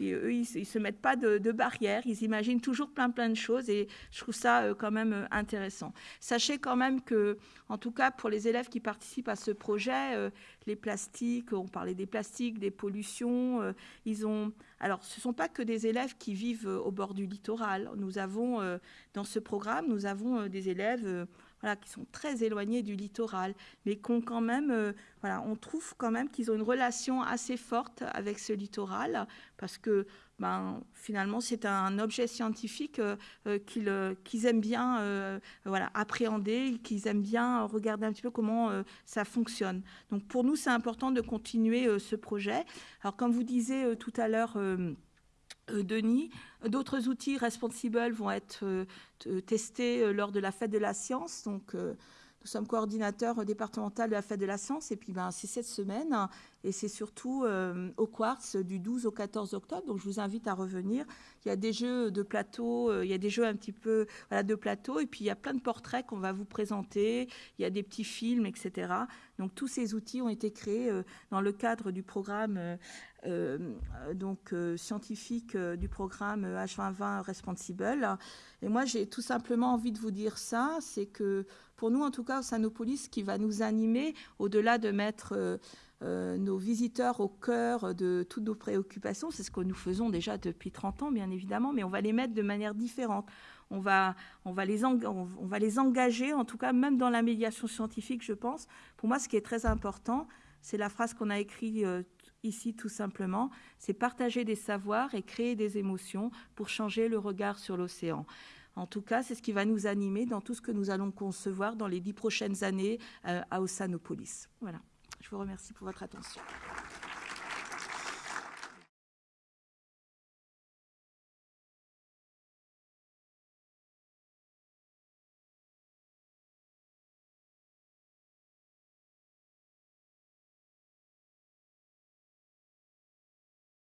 eux, ils ne se mettent pas de, barrières, ils imaginent toujours plein plein de choses et je trouve ça euh, quand même intéressant. Sachez quand même que, en tout cas pour les élèves qui participent à ce projet, les plastiques, on parlait des plastiques, des pollutions, ils ont alors, ce ne sont pas que des élèves qui vivent euh, au bord du littoral. Nous avons, euh, dans ce programme, nous avons euh, des élèves voilà, qui sont très éloignés du littoral, mais qu'on quand même, voilà, on trouve quand même qu'ils ont une relation assez forte avec ce littoral, parce que ben, finalement, c'est un objet scientifique qu'ils aiment bien voilà, appréhender, qu'ils aiment bien regarder un petit peu comment ça fonctionne. Donc pour nous, c'est important de continuer ce projet. Alors comme vous disiez tout à l'heure, Denis. D'autres outils responsibles vont être testés lors de la fête de la science. Donc, nous sommes coordinateurs départemental de la fête de la science et puis ben, c'est cette semaine et c'est surtout euh, au Quartz du 12 au 14 octobre. Donc je vous invite à revenir. Il y a des jeux de plateau, euh, il y a des jeux un petit peu de plateau et puis il y a plein de portraits qu'on va vous présenter. Il y a des petits films, etc. Donc tous ces outils ont été créés euh, dans le cadre du programme scientifique du programme H2020 Responsible. Et moi j'ai tout simplement envie de vous dire ça, c'est que pour nous, en tout cas, au Sanopolis, ce qui va nous animer, au-delà de mettre euh, euh, nos visiteurs au cœur de toutes nos préoccupations, c'est ce que nous faisons déjà depuis 30 ans, bien évidemment, mais on va les mettre de manière différente. On va, on, va les on va les engager, en tout cas, même dans la médiation scientifique, je pense. Pour moi, ce qui est très important, c'est la phrase qu'on a écrite euh, ici tout simplement, c'est partager des savoirs et créer des émotions pour changer le regard sur l'océan. En tout cas, c'est ce qui va nous animer dans tout ce que nous allons concevoir dans les dix prochaines années euh, à Ossanopolis. Voilà. Je vous remercie pour votre attention.